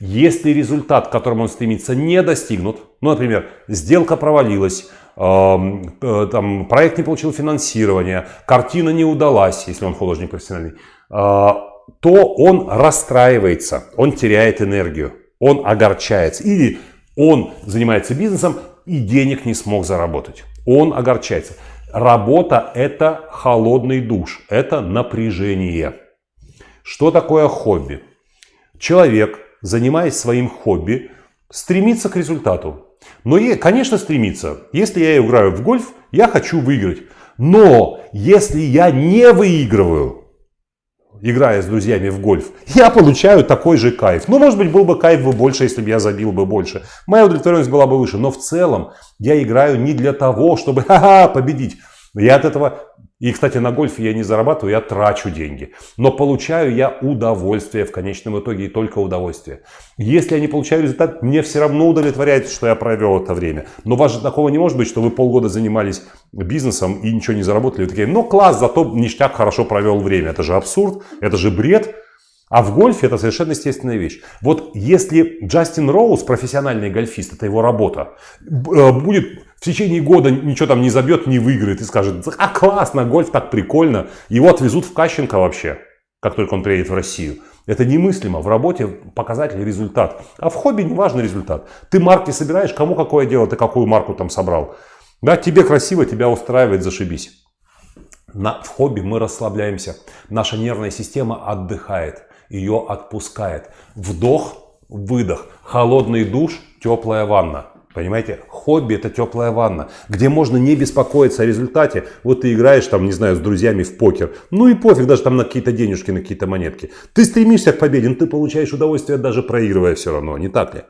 Если результат, к которому он стремится, не достигнут, ну, например, сделка провалилась, там, проект не получил финансирование, картина не удалась, если он художник профессиональный, э, то он расстраивается, он теряет энергию, он огорчается. Или он занимается бизнесом и денег не смог заработать. Он огорчается. Работа – это холодный душ, это напряжение. Что такое хобби? Человек, занимаясь своим хобби, стремится к результату. Но, конечно, стремится. Если я играю в гольф, я хочу выиграть. Но если я не выигрываю, играя с друзьями в гольф, я получаю такой же кайф. Ну, может быть, был бы кайф бы больше, если бы я забил бы больше. Моя удовлетворенность была бы выше. Но в целом я играю не для того, чтобы [laughs] ха-ха, победить. Я от этого и, кстати, на гольфе я не зарабатываю, я трачу деньги. Но получаю я удовольствие в конечном итоге и только удовольствие. Если я не получаю результат, мне все равно удовлетворяет, что я провел это время. Но у вас же такого не может быть, что вы полгода занимались бизнесом и ничего не заработали. Вы такие, ну класс, зато ништяк хорошо провел время. Это же абсурд, это же бред. А в гольфе это совершенно естественная вещь. Вот если Джастин Роуз, профессиональный гольфист, это его работа, э, будет в течение года ничего там не забьет, не выиграет и скажет, а классно, гольф так прикольно, его отвезут в Кащенко вообще, как только он приедет в Россию. Это немыслимо. В работе показатель результат. А в хобби не важный результат. Ты марки собираешь, кому какое дело, ты какую марку там собрал. Да, тебе красиво, тебя устраивает, зашибись. На, в хобби мы расслабляемся. Наша нервная система отдыхает ее отпускает. Вдох, выдох, холодный душ, теплая ванна. Понимаете, хобби это теплая ванна, где можно не беспокоиться о результате. Вот ты играешь там, не знаю, с друзьями в покер. Ну и пофиг даже там на какие-то денежки, на какие-то монетки. Ты стремишься к победе, но ты получаешь удовольствие даже проигрывая все равно, не так ли?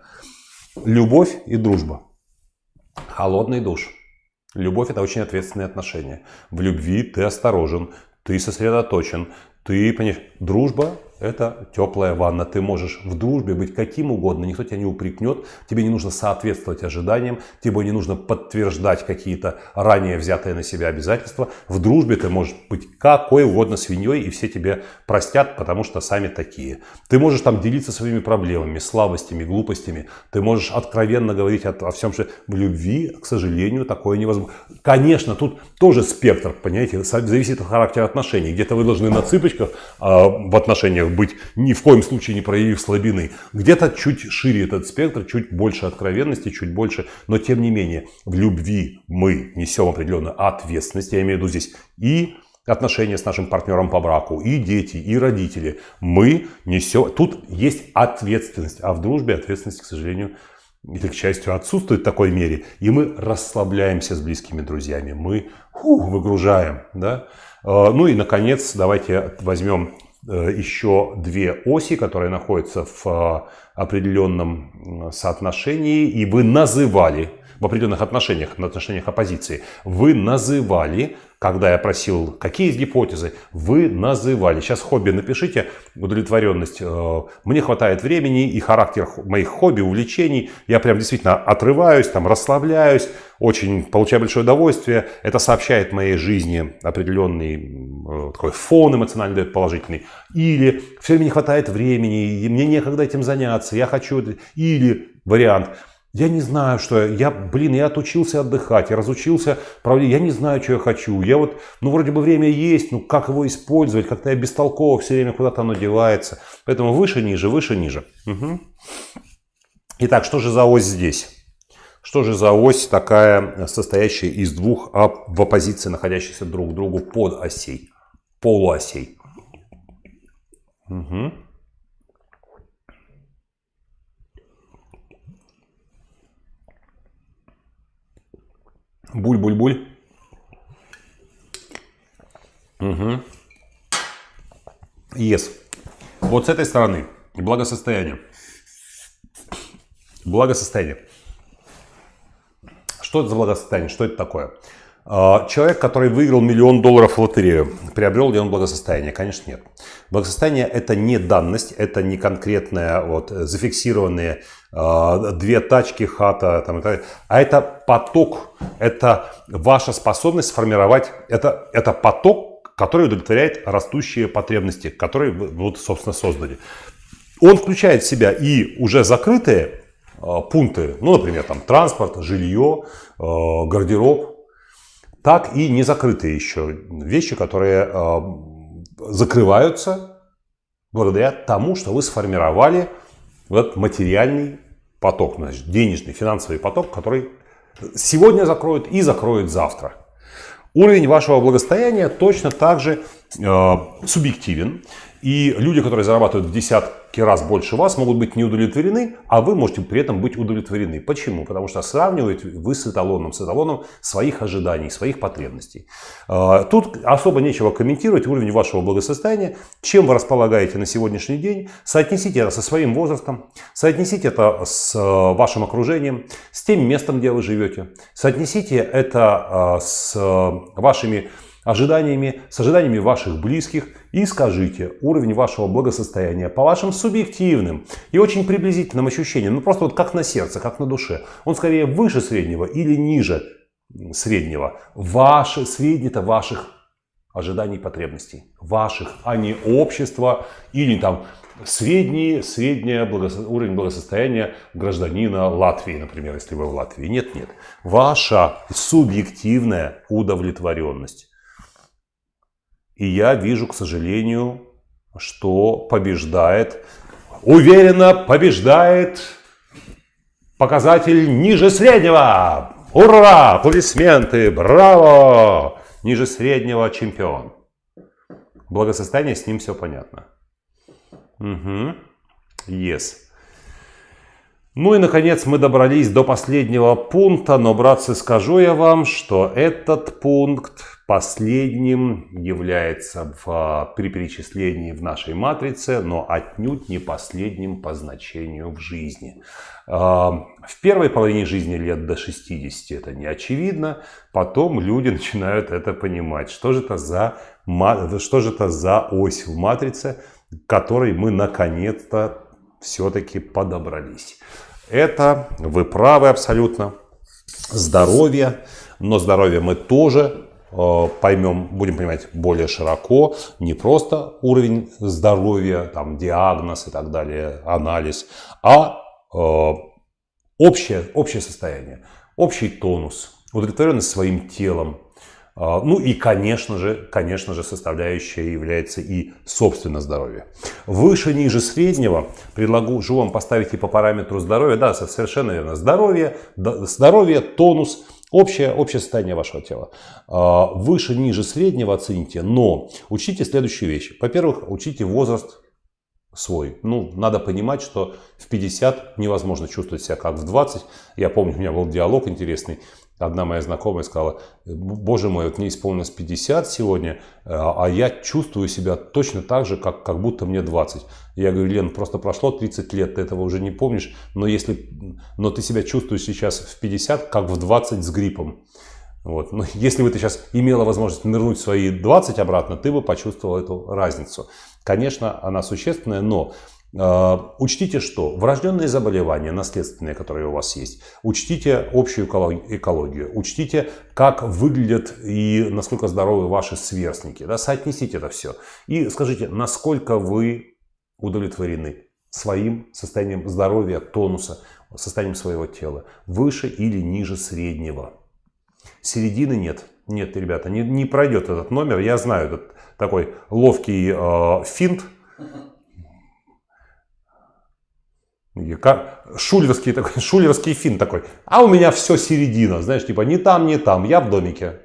Любовь и дружба. Холодный душ. Любовь это очень ответственные отношения. В любви ты осторожен, ты сосредоточен, ты понимаешь, дружба это теплая ванна. Ты можешь в дружбе быть каким угодно, никто тебя не упрекнет, тебе не нужно соответствовать ожиданиям, тебе не нужно подтверждать какие-то ранее взятые на себя обязательства. В дружбе ты можешь быть какой угодно свиньей, и все тебе простят, потому что сами такие. Ты можешь там делиться своими проблемами, слабостями, глупостями. Ты можешь откровенно говорить о, о всем, что в любви, к сожалению, такое невозможно. Конечно, тут тоже спектр, понимаете, зависит от характера отношений. Где-то вы должны на цыпочках э, в отношениях быть, ни в коем случае не проявив слабины. Где-то чуть шире этот спектр, чуть больше откровенности, чуть больше. Но тем не менее, в любви мы несем определенную ответственность. Я имею в виду здесь и отношения с нашим партнером по браку, и дети, и родители. Мы несем... Тут есть ответственность. А в дружбе ответственность, к сожалению, или, к счастью, отсутствует в такой мере. И мы расслабляемся с близкими друзьями. Мы фу, выгружаем. Да? А, ну и, наконец, давайте возьмем Э, еще две оси, которые находятся в э, определенном соотношении, и вы называли в определенных отношениях, в отношениях оппозиции, вы называли, когда я просил, какие есть гипотезы, вы называли. Сейчас хобби напишите, удовлетворенность. Э, мне хватает времени и характер моих хобби, увлечений. Я прям действительно отрываюсь, там расслабляюсь, очень получаю большое удовольствие. Это сообщает моей жизни определенный э, такой фон эмоциональный дает положительный. Или все время не хватает времени, и мне некогда этим заняться, я хочу... Или вариант – я не знаю, что я, блин, я отучился отдыхать, я разучился, правда, я не знаю, что я хочу. Я вот, ну, вроде бы время есть, ну, как его использовать, как-то я бестолково все время куда-то оно девается. Поэтому выше, ниже, выше, ниже. Угу. Итак, что же за ось здесь? Что же за ось такая, состоящая из двух в оппозиции, находящихся друг к другу под осей, полуосей? Угу. Буль-буль-буль. Угу. Yes. Вот с этой стороны благосостояние. Благосостояние. Что это за благосостояние? Что это такое? А, человек, который выиграл миллион долларов в лотерею, приобрел ли он благосостояние? Конечно, нет. Благосостояние – это не данность, это не конкретные вот, зафиксированные э, две тачки, хата, там, и так а это поток, это ваша способность сформировать, это, это поток, который удовлетворяет растущие потребности, которые вы, вот, собственно, создали. Он включает в себя и уже закрытые э, пункты, ну, например, там, транспорт, жилье, э, гардероб, так и не закрытые еще вещи, которые э, закрываются благодаря тому, что вы сформировали вот материальный поток, значит, денежный, финансовый поток, который сегодня закроет и закроет завтра. Уровень вашего благосостояния точно так же э, субъективен. И люди, которые зарабатывают в десятки раз больше вас, могут быть не удовлетворены, а вы можете при этом быть удовлетворены. Почему? Потому что сравниваете вы с эталоном, с эталоном своих ожиданий, своих потребностей. А, тут особо нечего комментировать уровень вашего благосостояния, чем вы располагаете на сегодняшний день. Соотнесите это со своим возрастом, соотнесите это с э, вашим окружением, с тем местом, где вы живете. Соотнесите это э, с вашими ожиданиями, с ожиданиями ваших близких и скажите уровень вашего благосостояния по вашим субъективным и очень приблизительным ощущениям, ну просто вот как на сердце, как на душе. Он скорее выше среднего или ниже среднего. Ваши, среднее-то ваших ожиданий потребностей. Ваших, а не общества или там средний, средний благосо... уровень благосостояния гражданина Латвии, например, если вы в Латвии. Нет, нет. Ваша субъективная удовлетворенность. И я вижу, к сожалению, что побеждает, уверенно побеждает показатель ниже среднего. Ура! Аплодисменты! Браво! Ниже среднего чемпион. Благосостояние с ним все понятно. Угу. Yes. Ну и, наконец, мы добрались до последнего пункта, но, братцы, скажу я вам, что этот пункт последним является в, при перечислении в нашей матрице, но отнюдь не последним по значению в жизни. А, в первой половине жизни лет до 60 это не очевидно, потом люди [laughs] начинают это понимать. Что же это за, что же это за ось в матрице, которой мы наконец-то все-таки подобрались. Это, вы правы абсолютно, здоровье, но здоровье мы тоже э, поймем, будем понимать более широко, не просто уровень здоровья, там диагноз и так далее, анализ, а э, общее, общее состояние, общий тонус, удовлетворенность своим телом, ну и, конечно же, конечно же, составляющая является и собственно здоровье. Выше, ниже среднего предложу вам поставить и по параметру здоровья. Да, совершенно верно. Здоровье, здоровье тонус, общее, общее состояние вашего тела. А, выше, ниже среднего оцените, но учите следующие вещи. Во-первых, учите возраст свой. Ну, надо понимать, что в 50 невозможно чувствовать себя как в 20. Я помню, у меня был диалог интересный. Одна моя знакомая сказала, боже мой, вот мне исполнилось 50 сегодня, а я чувствую себя точно так же, как, как будто мне 20. Я говорю, Лен, просто прошло 30 лет, ты этого уже не помнишь, но, если, но ты себя чувствуешь сейчас в 50, как в 20 с гриппом. Вот. Но если бы ты сейчас имела возможность нырнуть свои 20 обратно, ты бы почувствовал эту разницу. Конечно, она существенная, но э, учтите, что врожденные заболевания, наследственные, которые у вас есть, учтите общую экологию, учтите, как выглядят и насколько здоровы ваши сверстники. Да, соотнесите это все. И скажите, насколько вы удовлетворены своим состоянием здоровья, тонуса, состоянием своего тела, выше или ниже среднего. Середины нет. Нет, ребята, не, не пройдет этот номер. Я знаю этот такой ловкий э, финт. Как, такой, [laughs] шулерский финт такой. А у меня все середина. Знаешь, типа не там, не там. Я в домике.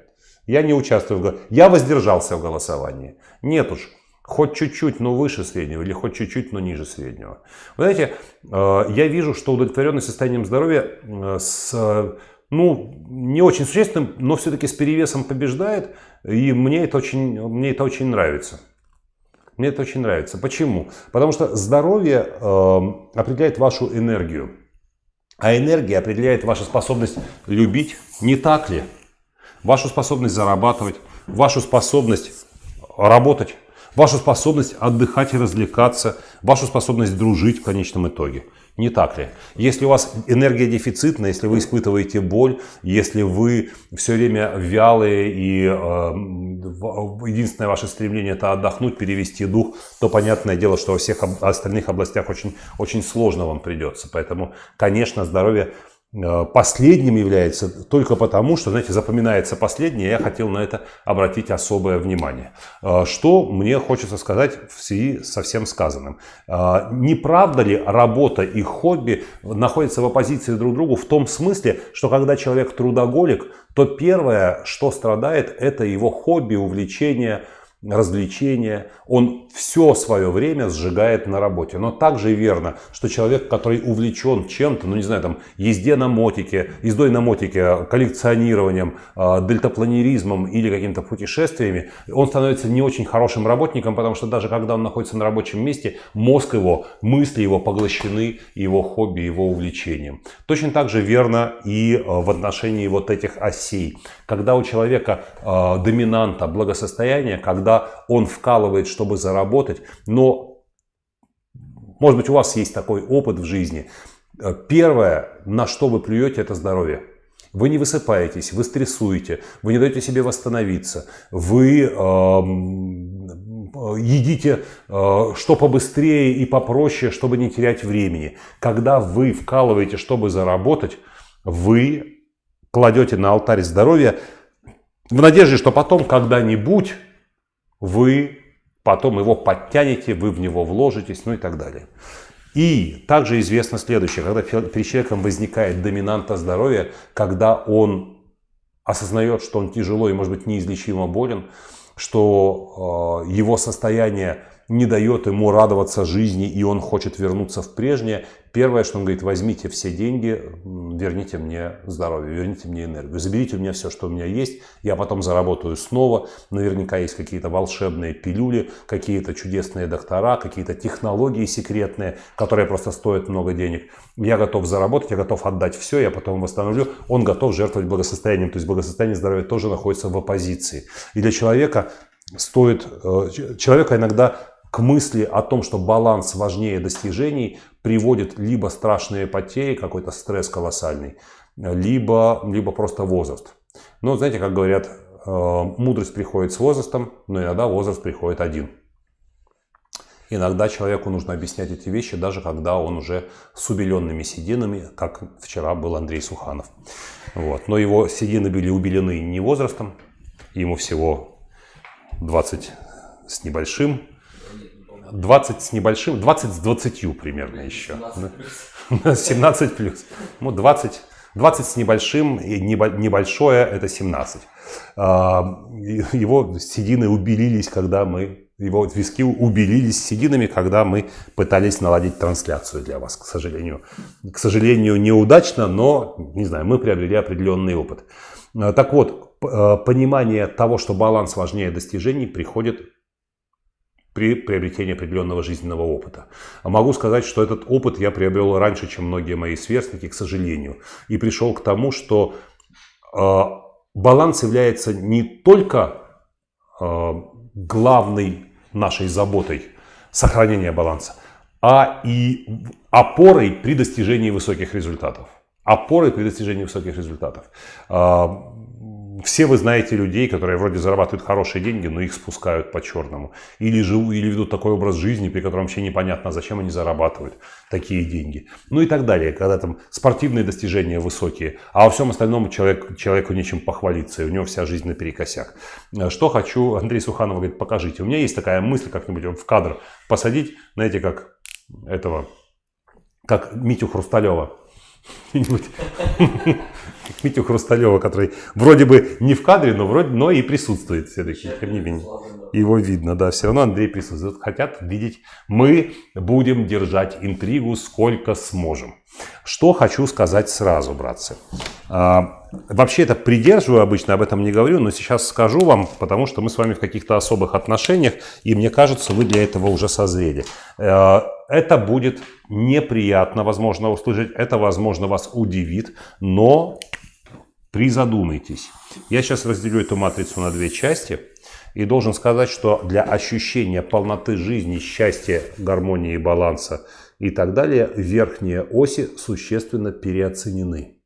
Я не участвую в Я воздержался в голосовании. Нет уж. Хоть чуть-чуть, но выше среднего, или хоть чуть-чуть, но ниже среднего. Вы знаете, э, я вижу, что удовлетворенность состоянием здоровья э, с ну, не очень существенным, но все-таки с перевесом побеждает. И мне это очень, мне это очень нравится. Мне это очень нравится. Почему? Потому что здоровье э, определяет вашу энергию. А энергия определяет вашу способность любить, не так ли? Вашу способность зарабатывать, вашу способность работать, вашу способность отдыхать и развлекаться, вашу способность дружить в конечном итоге. Не так ли? Если у вас энергия дефицитная, если вы испытываете боль, если вы все время вялые и э, единственное ваше стремление это отдохнуть, перевести дух, то понятное дело, что во всех остальных областях очень, очень сложно вам придется. Поэтому, конечно, здоровье последним является только потому, что, знаете, запоминается последнее, я хотел на это обратить особое внимание. Э, что мне хочется сказать в связи со всем сказанным. Э, не правда ли работа и хобби находятся в оппозиции друг к другу в том смысле, что когда человек трудоголик, то первое, что страдает, это его хобби, увлечение, развлечения. Он все свое время сжигает на работе. Но также верно, что человек, который увлечен чем-то, ну не знаю, там, езде на мотике, ездой на мотике, коллекционированием, э, дельтапланеризмом или какими-то путешествиями, он становится не очень хорошим работником, потому что даже когда он находится на рабочем месте, мозг его, мысли его поглощены его хобби, его увлечением. Точно так же верно и э, в отношении вот этих осей. Когда у человека э, доминанта благосостояния, когда он вкалывает, чтобы заработать, но, может быть, у вас есть такой опыт в жизни. Э, первое, на что вы плюете, это здоровье. Вы не высыпаетесь, вы стрессуете, вы не даете себе восстановиться, вы э, едите э, что побыстрее и попроще, чтобы не терять времени. Когда вы вкалываете, чтобы заработать, вы кладете на алтарь здоровья в надежде, что потом когда-нибудь вы потом его подтянете, вы в него вложитесь, ну и так далее. И также известно следующее, когда перед человеком возникает доминанта здоровья, когда он осознает, что он тяжело и может быть неизлечимо болен, что э, его состояние не дает ему радоваться жизни, и он хочет вернуться в прежнее, первое, что он говорит, возьмите все деньги, верните мне здоровье, верните мне энергию, заберите у меня все, что у меня есть, я потом заработаю снова, наверняка есть какие-то волшебные пилюли, какие-то чудесные доктора, какие-то технологии секретные, которые просто стоят много денег. Я готов заработать, я готов отдать все, я потом восстановлю. Он готов жертвовать благосостоянием, то есть благосостояние здоровья тоже находится в оппозиции. И для человека стоит, э, человека иногда к мысли о том, что баланс важнее достижений, приводит либо страшные потери, какой-то стресс колоссальный, либо, либо просто возраст. Но знаете, как говорят, э, мудрость приходит с возрастом, но иногда возраст приходит один. Иногда человеку нужно объяснять эти вещи, даже когда он уже с убеленными сединами, как вчера был Андрей Суханов. Вот. Но его седины были убелены не возрастом, ему всего 20 с небольшим, 20 с небольшим, 20 с 20 примерно еще. 17 [laughs] плюс. Ну, 20, 20 с небольшим, и небольшое это 17. А, его седины убелились, когда мы, его виски убелились сединами, когда мы пытались наладить трансляцию для вас, к сожалению. К сожалению, неудачно, но, не знаю, мы приобрели определенный опыт. А, так вот, а, понимание того, что баланс важнее достижений, приходит при приобретении определенного жизненного опыта. Могу сказать, что этот опыт я приобрел раньше, чем многие мои сверстники, к сожалению. И пришел к тому, что э, баланс является не только э, главной нашей заботой, сохранения баланса, а и опорой при достижении высоких результатов. Опорой при достижении высоких результатов. Э, все вы знаете людей, которые вроде зарабатывают хорошие деньги, но их спускают по черному. Или живут, или ведут такой образ жизни, при котором вообще непонятно, зачем они зарабатывают такие деньги. Ну и так далее, когда там спортивные достижения высокие, а во всем остальном человек, человеку нечем похвалиться, и у него вся жизнь наперекосяк. Что хочу, [laughs] Андрей Суханов говорит, покажите. У меня есть такая мысль как-нибудь в кадр посадить, знаете, как этого, как Митю Хрусталева [laughs] Митю Хрусталева, который вроде бы не в кадре, но вроде, но и присутствует все-таки. Его видно, да, все равно Андрей присутствует. Хотят видеть. Мы будем держать интригу сколько сможем. Что хочу сказать сразу, братцы. А, вообще это придерживаю обычно, об этом не говорю, но сейчас скажу вам, потому что мы с вами в каких-то особых отношениях, и мне кажется, вы для этого уже созрели. А, это будет неприятно, возможно, услышать, это, возможно, вас удивит, но призадумайтесь. Я сейчас разделю эту матрицу на две части и должен сказать, что для ощущения полноты жизни, счастья, гармонии, баланса и так далее, верхние оси существенно переоценены.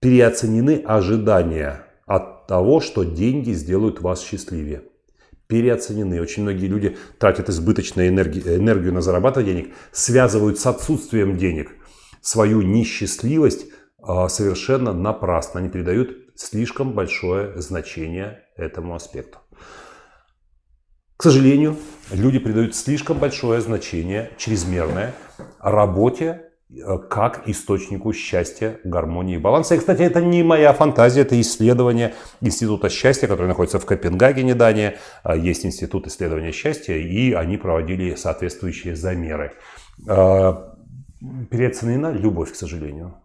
Переоценены ожидания от того, что деньги сделают вас счастливее переоценены. Очень многие люди тратят избыточную энергию, энергию на зарабатывание денег, связывают с отсутствием денег свою несчастливость а, совершенно напрасно. Они придают слишком большое значение этому аспекту. К сожалению, люди придают слишком большое значение, чрезмерное, работе как источнику счастья, гармонии и баланса. И, кстати, это не моя фантазия, это исследование Института счастья, который находится в Копенгагене, Дания. А, есть Институт исследования счастья, и они проводили соответствующие замеры. А, переоценена любовь, к сожалению.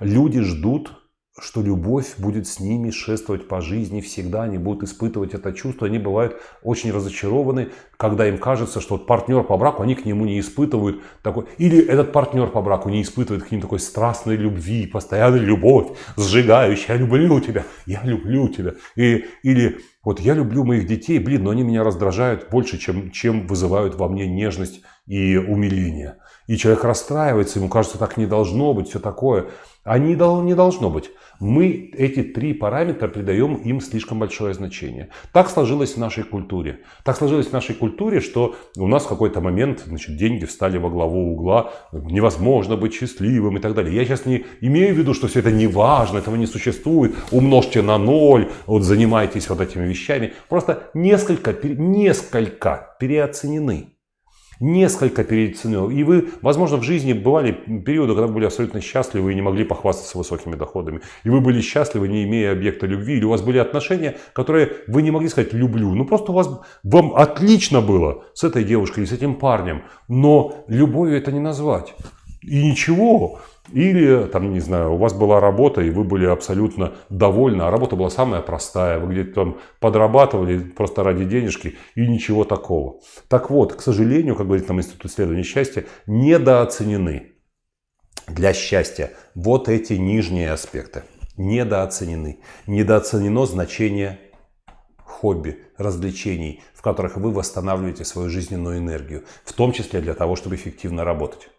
Люди ждут что любовь будет с ними шествовать по жизни всегда, они будут испытывать это чувство, они бывают очень разочарованы, когда им кажется, что вот партнер по браку, они к нему не испытывают такой, или этот партнер по браку не испытывает к ним такой страстной любви, постоянной любовь, сжигающая, я люблю тебя, я люблю тебя, и, или вот я люблю моих детей, блин, но они меня раздражают больше, чем, чем вызывают во мне нежность и умиление. И человек расстраивается, ему кажется, так не должно быть, все такое. А не, не должно быть. Мы эти три параметра придаем им слишком большое значение. Так сложилось в нашей культуре. Так сложилось в нашей культуре, что у нас в какой-то момент значит, деньги встали во главу угла, невозможно быть счастливым и так далее. Я сейчас не имею в виду, что все это не важно, этого не существует, умножьте на ноль, вот занимайтесь вот этими вещами. Просто несколько, несколько переоценены несколько переоценил. И вы, возможно, в жизни бывали периоды, когда вы были абсолютно счастливы и не могли похвастаться высокими доходами. И вы были счастливы, не имея объекта любви. Или у вас были отношения, которые вы не могли сказать «люблю». Ну, просто у вас, вам отлично было с этой девушкой или с этим парнем. Но любовью это не назвать. И ничего. Или, там, не знаю, у вас была работа, и вы были абсолютно довольны, а работа была самая простая, вы где-то там подрабатывали просто ради денежки, и ничего такого. Так вот, к сожалению, как говорит нам Институт исследования счастья, недооценены для счастья вот эти нижние аспекты. Недооценены. Недооценено значение хобби, развлечений, в которых вы восстанавливаете свою жизненную энергию, в том числе для того, чтобы эффективно работать.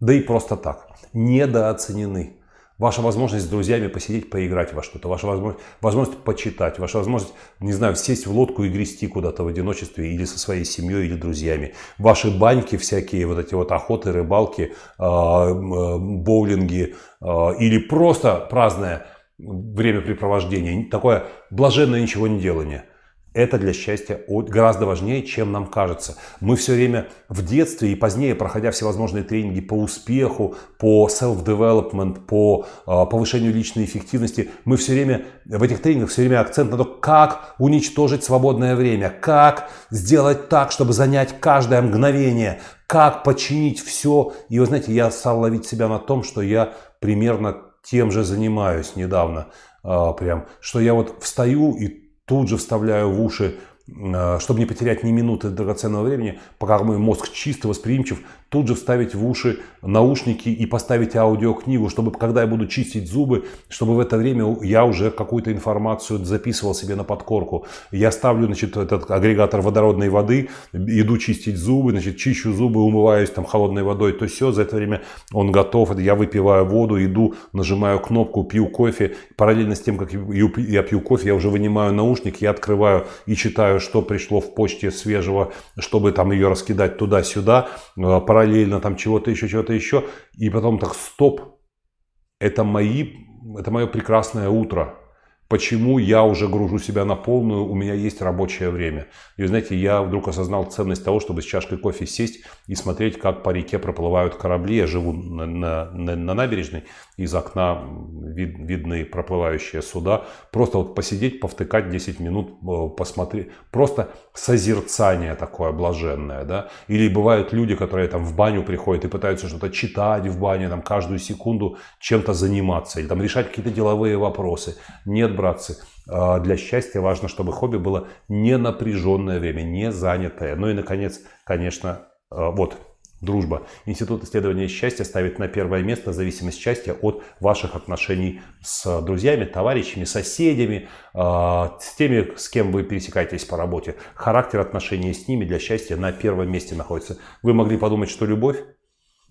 Да и просто так. Недооценены. Ваша возможность с друзьями посидеть, поиграть во что-то, ваша возможность, возможность почитать, ваша возможность, не знаю, сесть в лодку и грести куда-то в одиночестве или со своей семьей или друзьями. Ваши баньки всякие, вот эти вот охоты, рыбалки, а, э, боулинги а, или просто праздное времяпрепровождение, такое блаженное ничего не делание – это для счастья гораздо важнее, чем нам кажется. Мы все время в детстве и позднее, проходя всевозможные тренинги по успеху, по self-development, по а, повышению личной эффективности, мы все время в этих тренингах все время акцент на то, как уничтожить свободное время, как сделать так, чтобы занять каждое мгновение, как починить все. И вы знаете, я стал ловить себя на том, что я примерно тем же занимаюсь недавно. А, прям, что я вот встаю и тут же вставляю в уши Э, чтобы не потерять ни минуты драгоценного времени, пока мой мозг чисто восприимчив, тут же вставить в уши наушники и поставить аудиокнигу, чтобы когда я буду чистить зубы, чтобы в это время я уже какую-то информацию записывал себе на подкорку. Я ставлю значит, этот агрегатор водородной воды, иду чистить зубы, значит, чищу зубы, умываюсь там холодной водой, то все, за это время он готов, я выпиваю воду, иду, нажимаю кнопку, пью кофе, параллельно с тем, как я пью кофе, я уже вынимаю наушник, я открываю и читаю что пришло в почте свежего, чтобы там ее раскидать туда-сюда, э, параллельно там чего-то еще, чего-то еще. И потом так, стоп, это, мои, это мое прекрасное утро. Почему я уже гружу себя на полную, у меня есть рабочее время. И знаете, я вдруг осознал ценность того, чтобы с чашкой кофе сесть и смотреть, как по реке проплывают корабли. Я живу на, на, на набережной, из окна вид, видны проплывающие суда. Просто вот посидеть, повтыкать 10 минут, э, посмотреть. Просто созерцание такое блаженное. Да? Или бывают люди, которые там в баню приходят и пытаются что-то читать в бане, там каждую секунду чем-то заниматься. Или там решать какие-то деловые вопросы. Нет братцы, а, для счастья важно, чтобы хобби было не напряженное время, не занятое. Ну и, наконец, конечно, а, вот, дружба. Институт исследования счастья ставит на первое место зависимость счастья от ваших отношений с друзьями, товарищами, соседями, а, с теми, с кем вы пересекаетесь по работе. Характер отношений с ними для счастья на первом месте находится. Вы могли подумать, что любовь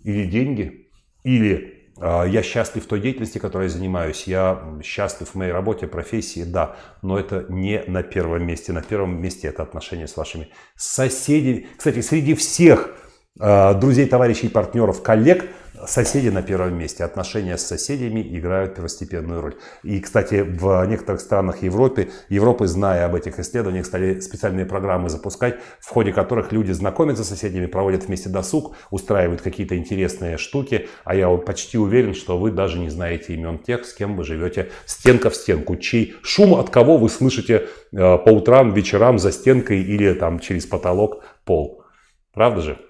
или деньги, или я счастлив в той деятельности, которой я занимаюсь. Я счастлив в моей работе, профессии, да. Но это не на первом месте. На первом месте это отношения с вашими соседями. Кстати, среди всех друзей, товарищей, партнеров, коллег – Соседи на первом месте. Отношения с соседями играют первостепенную роль. И, кстати, в некоторых странах Европы, Европы, зная об этих исследованиях, стали специальные программы запускать, в ходе которых люди знакомятся с соседями, проводят вместе досуг, устраивают какие-то интересные штуки. А я почти уверен, что вы даже не знаете имен тех, с кем вы живете стенка в стенку. Чей шум от кого вы слышите э, по утрам, вечерам за стенкой или там через потолок пол. Правда же?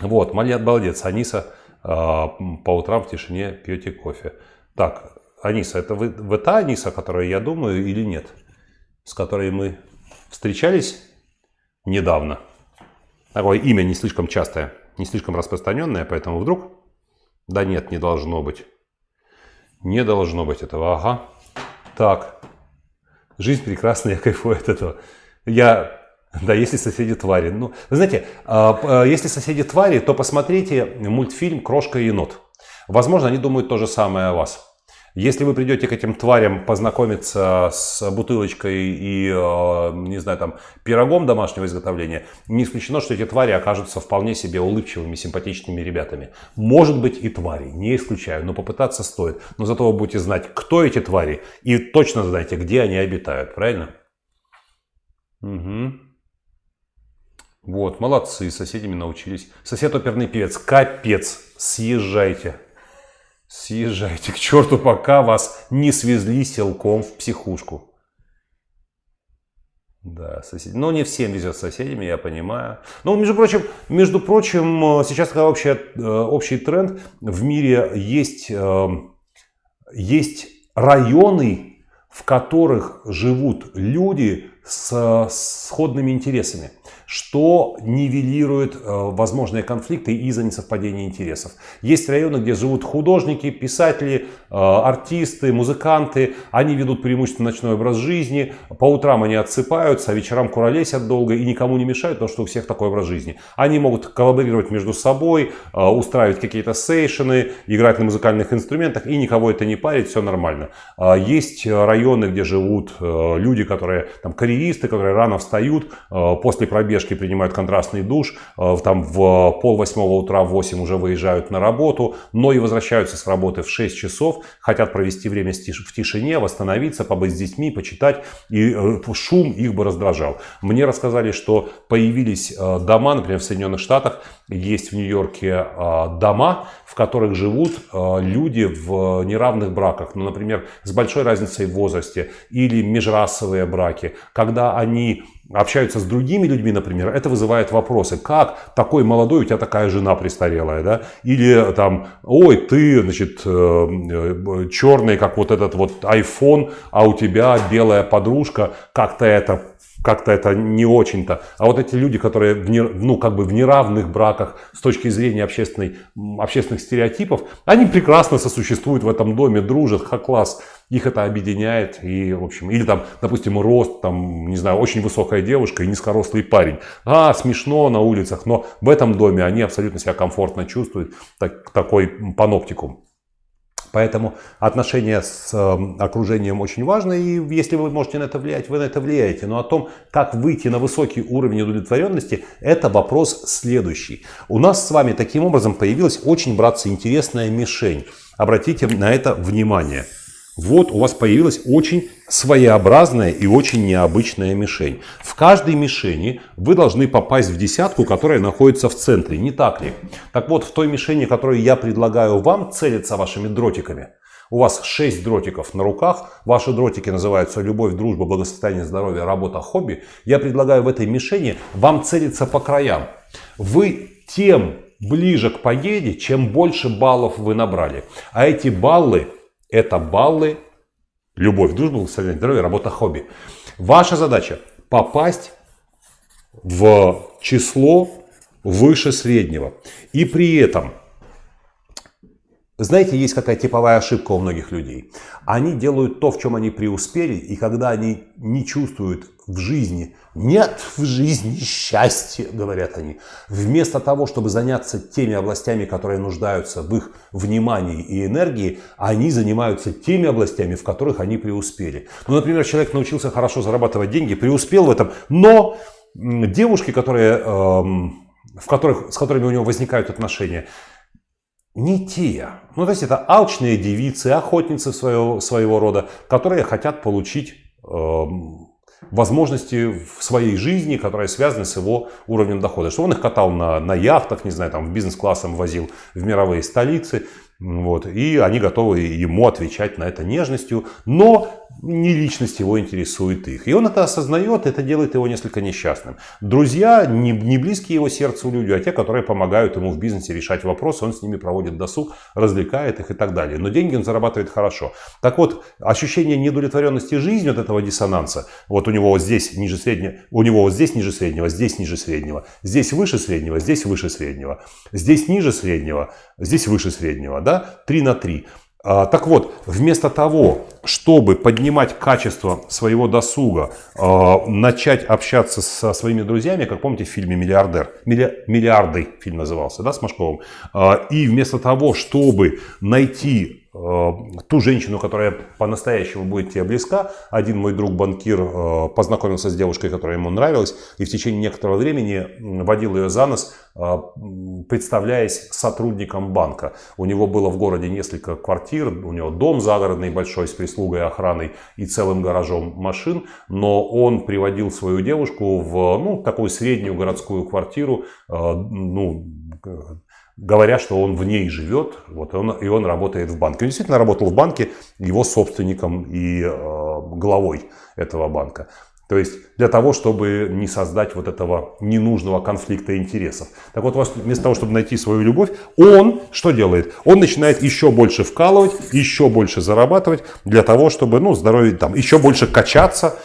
Вот, молодец, Аниса а, по утрам в тишине пьете кофе. Так, Аниса, это вы, вы та Аниса, которая я думаю, или нет? С которой мы встречались недавно. Такое имя не слишком частое, не слишком распространенное, поэтому вдруг... Да нет, не должно быть. Не должно быть этого, ага. Так, жизнь прекрасная, [laughs] я кайфую от этого. Я [laughs] да, если соседи твари. Ну, вы знаете, а, а, если соседи твари, то посмотрите мультфильм «Крошка и енот». Возможно, они думают то же самое о вас. Если вы придете к этим тварям познакомиться с бутылочкой и, а, не знаю, там, пирогом домашнего изготовления, не исключено, что эти твари окажутся вполне себе улыбчивыми, симпатичными ребятами. Может быть и твари, не исключаю, но попытаться стоит. Но зато вы будете знать, кто эти твари, и точно знаете, где они обитают, правильно? Угу. Вот, молодцы, соседями научились. Сосед оперный певец, капец, съезжайте. Съезжайте к черту, пока вас не свезли силком в психушку. Да, соседи. Но не всем везет с соседями, я понимаю. Но, между прочим, между прочим, сейчас такой общий, э, общий тренд. В мире есть, э, есть районы, в которых живут люди с сходными интересами что нивелирует э, возможные конфликты из-за несовпадения интересов. Есть районы, где живут художники, писатели, э, артисты, музыканты. Они ведут преимущественно ночной образ жизни. По утрам они отсыпаются, а вечерам куролесят долго и никому не мешают, потому что у всех такой образ жизни. Они могут коллаборировать между собой, э, устраивать какие-то сейшены, играть на музыкальных инструментах и никого это не парит, все нормально. Есть районы, где живут люди, которые там карьеристы, которые рано встают после пробега пробежки принимают контрастный душ, э, там в пол восьмого утра, в 8 уже выезжают на работу, но и возвращаются с работы в 6 часов, хотят провести время в тишине, восстановиться, побыть с детьми, почитать, и э, шум их бы раздражал. Мне рассказали, что появились э, дома, например, в Соединенных Штатах, есть в Нью-Йорке дома, в которых живут люди в неравных браках, ну, например, с большой разницей в возрасте, или межрасовые браки, когда они общаются с другими людьми, например, это вызывает вопросы. Как такой молодой, у тебя такая жена престарелая, да? Или там, ой, ты, значит, э, э, черный, как вот этот вот iPhone, а у тебя белая подружка, как-то это как-то это не очень-то. А вот эти люди, которые в не, ну, как бы в неравных браках с точки зрения общественной, общественных стереотипов, они прекрасно сосуществуют в этом доме, дружат, ха-класс. Их это объединяет. И, в общем, или там, допустим, рост, там, не знаю, очень высокая девушка и низкорослый парень. А, смешно на улицах, но в этом доме они абсолютно себя комфортно чувствуют. Так, такой паноптикум. Поэтому отношения с эм, окружением очень важно, и если вы можете на это влиять, вы на это влияете. Но о том, как выйти на высокий уровень удовлетворенности, это вопрос следующий. У нас с вами таким образом появилась очень, братцы, интересная мишень. Обратите на это внимание. Вот у вас появилась очень своеобразная и очень необычная мишень. В каждой мишени вы должны попасть в десятку, которая находится в центре, не так ли? Так вот, в той мишени, которую я предлагаю вам целиться вашими дротиками, у вас 6 дротиков на руках, ваши дротики называются любовь, дружба, благосостояние, здоровье, работа, хобби. Я предлагаю в этой мишени вам целиться по краям. Вы тем ближе к победе, чем больше баллов вы набрали. А эти баллы это баллы, любовь, дружба, состояние здоровья, работа, хобби. Ваша задача попасть в число выше среднего. И при этом знаете, есть какая типовая ошибка у многих людей. Они делают то, в чем они преуспели, и когда они не чувствуют в жизни, нет в жизни счастья, говорят они, вместо того, чтобы заняться теми областями, которые нуждаются в их внимании и энергии, они занимаются теми областями, в которых они преуспели. Ну, например, человек научился хорошо зарабатывать деньги, преуспел в этом, но девушки, которые... Эм, в которых, с которыми у него возникают отношения, не те. Ну, то есть это алчные девицы, охотницы своего, своего рода, которые хотят получить э, возможности в своей жизни, которые связаны с его уровнем дохода. Что он их катал на, на яхтах, не знаю, там в бизнес-классом возил в мировые столицы. Вот, и они готовы ему отвечать на это нежностью, но не личность его интересует их. И он это осознает, это делает его несколько несчастным. Друзья не, не близкие его сердцу люди, а те, которые помогают ему в бизнесе решать вопросы, он с ними проводит досуг, развлекает их и так далее. Но деньги он зарабатывает хорошо. Так вот, ощущение недовлетворенности жизнью от этого диссонанса, вот у него вот здесь ниже среднего, у него вот здесь ниже среднего, здесь ниже среднего, здесь выше среднего, здесь выше среднего, здесь ниже среднего, здесь выше среднего, да, 3 на 3. А, так вот, вместо того, чтобы поднимать качество своего досуга, а, начать общаться со своими друзьями, как помните в фильме «Миллиардер», «Миллиарды» фильм назывался, да, с Машковым, а, и вместо того, чтобы найти ту женщину, которая по-настоящему будет тебе близка. Один мой друг банкир э, познакомился с девушкой, которая ему нравилась, и в течение некоторого времени водил ее за нос, э, представляясь сотрудником банка. У него было в городе несколько квартир, у него дом загородный большой с прислугой, охраной и целым гаражом машин, но он приводил свою девушку в ну, такую среднюю городскую квартиру, ну, говоря, что он в ней живет, вот, он, и он работает в банке. Он действительно работал в банке его собственником и э, главой этого банка. То есть для того, чтобы не создать вот этого ненужного конфликта интересов. Так вот, вместо того, чтобы найти свою любовь, он что делает? Он начинает еще больше вкалывать, еще больше зарабатывать для того, чтобы, ну, здоровье, там, еще больше качаться,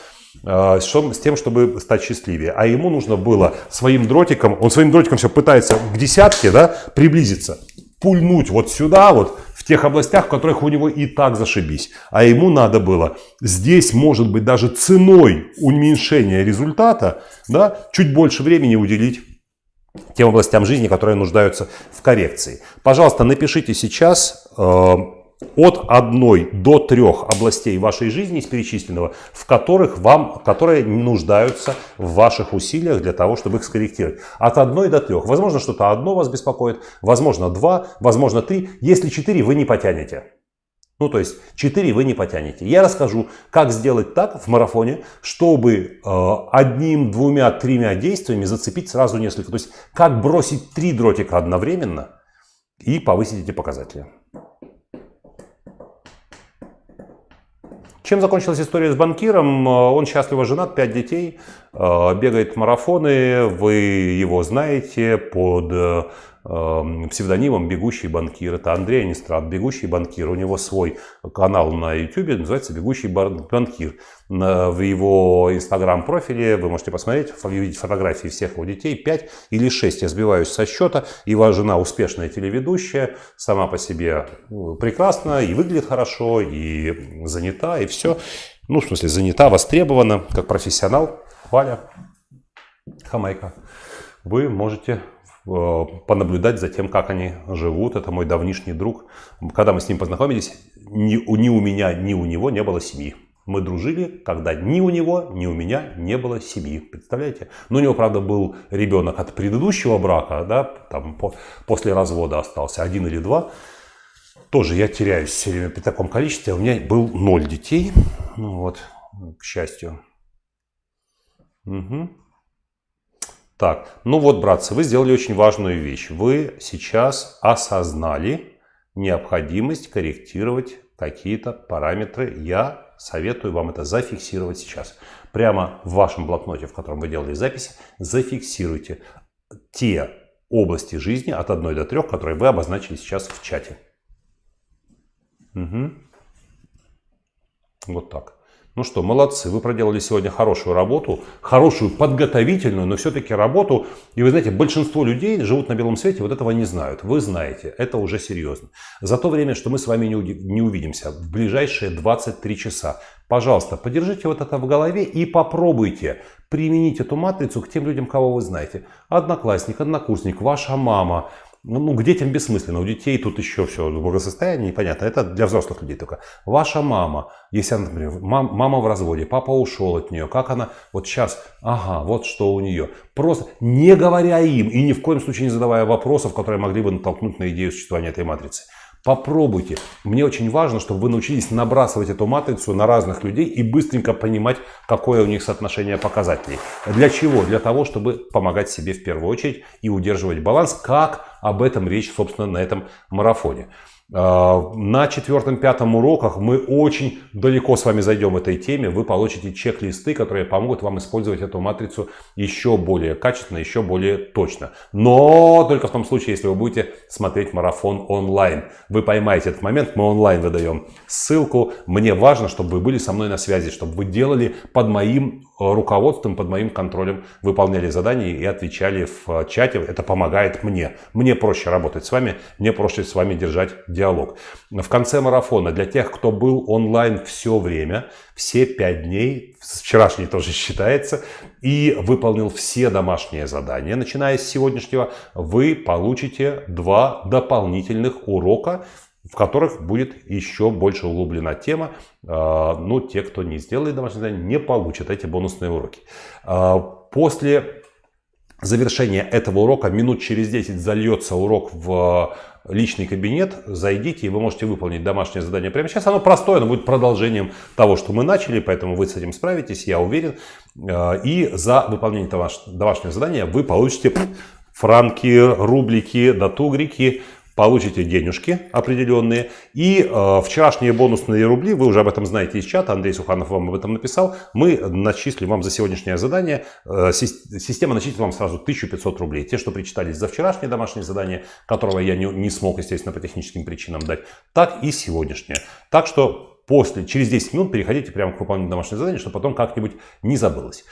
с тем, чтобы стать счастливее. А ему нужно было своим дротиком, он своим дротиком все пытается к десятке да, приблизиться, пульнуть вот сюда, вот в тех областях, в которых у него и так зашибись. А ему надо было здесь, может быть, даже ценой уменьшения результата, да, чуть больше времени уделить тем областям жизни, которые нуждаются в коррекции. Пожалуйста, напишите сейчас э, от одной до трех областей вашей жизни из перечисленного, в которых вам, которые нуждаются в ваших усилиях для того, чтобы их скорректировать. От одной до трех. Возможно, что-то одно вас беспокоит, возможно, два, возможно, три. Если четыре, вы не потянете. Ну, то есть 4 вы не потянете. Я расскажу, как сделать так в марафоне, чтобы э, одним, двумя, тремя действиями зацепить сразу несколько. То есть, как бросить три дротика одновременно и повысить эти показатели. Чем закончилась история с банкиром? Э, он счастливо женат, 5 детей, э, бегает марафоны, вы его знаете под э, псевдонимом «Бегущий банкир». Это Андрей Анистрат, «Бегущий банкир». У него свой канал на YouTube, называется «Бегущий банкир». В его инстаграм-профиле вы можете посмотреть, увидеть фотографии всех его детей. 5 или 6, я сбиваюсь со счета. Его жена успешная телеведущая, сама по себе ну, прекрасна, и выглядит хорошо, и занята, и все. Ну, в смысле, занята, востребована, как профессионал. Валя, Хамайка. Вы можете понаблюдать за тем, как они живут. Это мой давнишний друг. Когда мы с ним познакомились, ни, ни у меня, ни у него не было семьи. Мы дружили, когда ни у него, ни у меня не было семьи. Представляете? Но у него, правда, был ребенок от предыдущего брака, да, там по, после развода остался один или два. Тоже я теряюсь все время при таком количестве. У меня был ноль детей. Ну вот, к счастью. Угу. Так, ну вот, братцы, вы сделали очень важную вещь. Вы сейчас осознали необходимость корректировать какие-то параметры. Я советую вам это зафиксировать сейчас. Прямо в вашем блокноте, в котором вы делали записи, зафиксируйте те области жизни от 1 до 3, которые вы обозначили сейчас в чате. Угу. Вот так. Ну что, молодцы, вы проделали сегодня хорошую работу, хорошую подготовительную, но все-таки работу. И вы знаете, большинство людей живут на белом свете, вот этого не знают. Вы знаете, это уже серьезно. За то время, что мы с вами не увидимся в ближайшие 23 часа, пожалуйста, подержите вот это в голове и попробуйте применить эту матрицу к тем людям, кого вы знаете. Одноклассник, однокурсник, ваша мама, ну, ну, к детям бессмысленно. У детей тут еще все в благосостоянии, непонятно. Это для взрослых людей только. Ваша мама, если она, например, мам, мама в разводе, папа ушел от нее, как она вот сейчас, ага, вот что у нее. Просто не говоря им и ни в коем случае не задавая вопросов, которые могли бы натолкнуть на идею существования этой матрицы. Попробуйте. Мне очень важно, чтобы вы научились набрасывать эту матрицу на разных людей и быстренько понимать, какое у них соотношение показателей. Для чего? Для того, чтобы помогать себе в первую очередь и удерживать баланс, как об этом речь, собственно, на этом марафоне. А, на четвертом-пятом уроках мы очень далеко с вами зайдем этой теме. Вы получите чек-листы, которые помогут вам использовать эту матрицу еще более качественно, еще более точно. Но только в том случае, если вы будете смотреть марафон онлайн. Вы поймаете этот момент, мы онлайн выдаем ссылку. Мне важно, чтобы вы были со мной на связи, чтобы вы делали под моим руководством, под моим контролем, выполняли задания и отвечали в чате. Это помогает мне. Мне проще работать с вами, мне проще с вами держать диалог. В конце марафона для тех, кто был онлайн все время, все пять дней, вчерашний тоже считается, и выполнил все домашние задания, начиная с сегодняшнего, вы получите два дополнительных урока, в которых будет еще больше углублена тема. А, ну, те, кто не сделает домашнее задание, не получат эти бонусные уроки. А, после завершения этого урока минут через 10 зальется урок в личный кабинет, зайдите, и вы можете выполнить домашнее задание прямо сейчас. Оно простое, оно будет продолжением того, что мы начали, поэтому вы с этим справитесь, я уверен. И за выполнение домашнего задания вы получите франки, рублики, датугрики, получите денежки определенные. И э, вчерашние бонусные рубли, вы уже об этом знаете из чата, Андрей Суханов вам об этом написал, мы начислим вам за сегодняшнее задание, э, система начислит вам сразу 1500 рублей. Те, что причитались за вчерашнее домашнее задание, которого я не, не смог, естественно, по техническим причинам дать, так и сегодняшнее. Так что после, через 10 минут переходите прямо к выполнению домашнего задания, чтобы потом как-нибудь не забылось.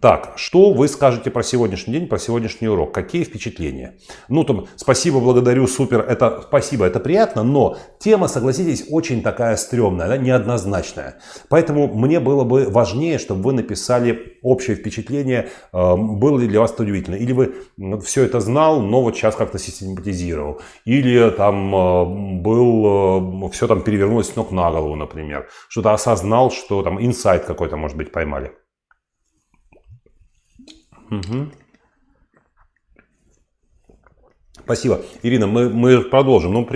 Так, что вы скажете про сегодняшний день, про сегодняшний урок? Какие впечатления? Ну, там, спасибо, благодарю, супер, это спасибо, это приятно, но тема, согласитесь, очень такая стрёмная, да, неоднозначная. Поэтому мне было бы важнее, чтобы вы написали общее впечатление, э, было ли для вас это удивительно. Или вы все это знал, но вот сейчас как-то систематизировал. Или там э, был, э, все там перевернулось с ног на голову, например например. Что-то осознал, что там инсайт какой-то, может быть, поймали. Угу. Спасибо. Ирина, мы, мы продолжим. Ну,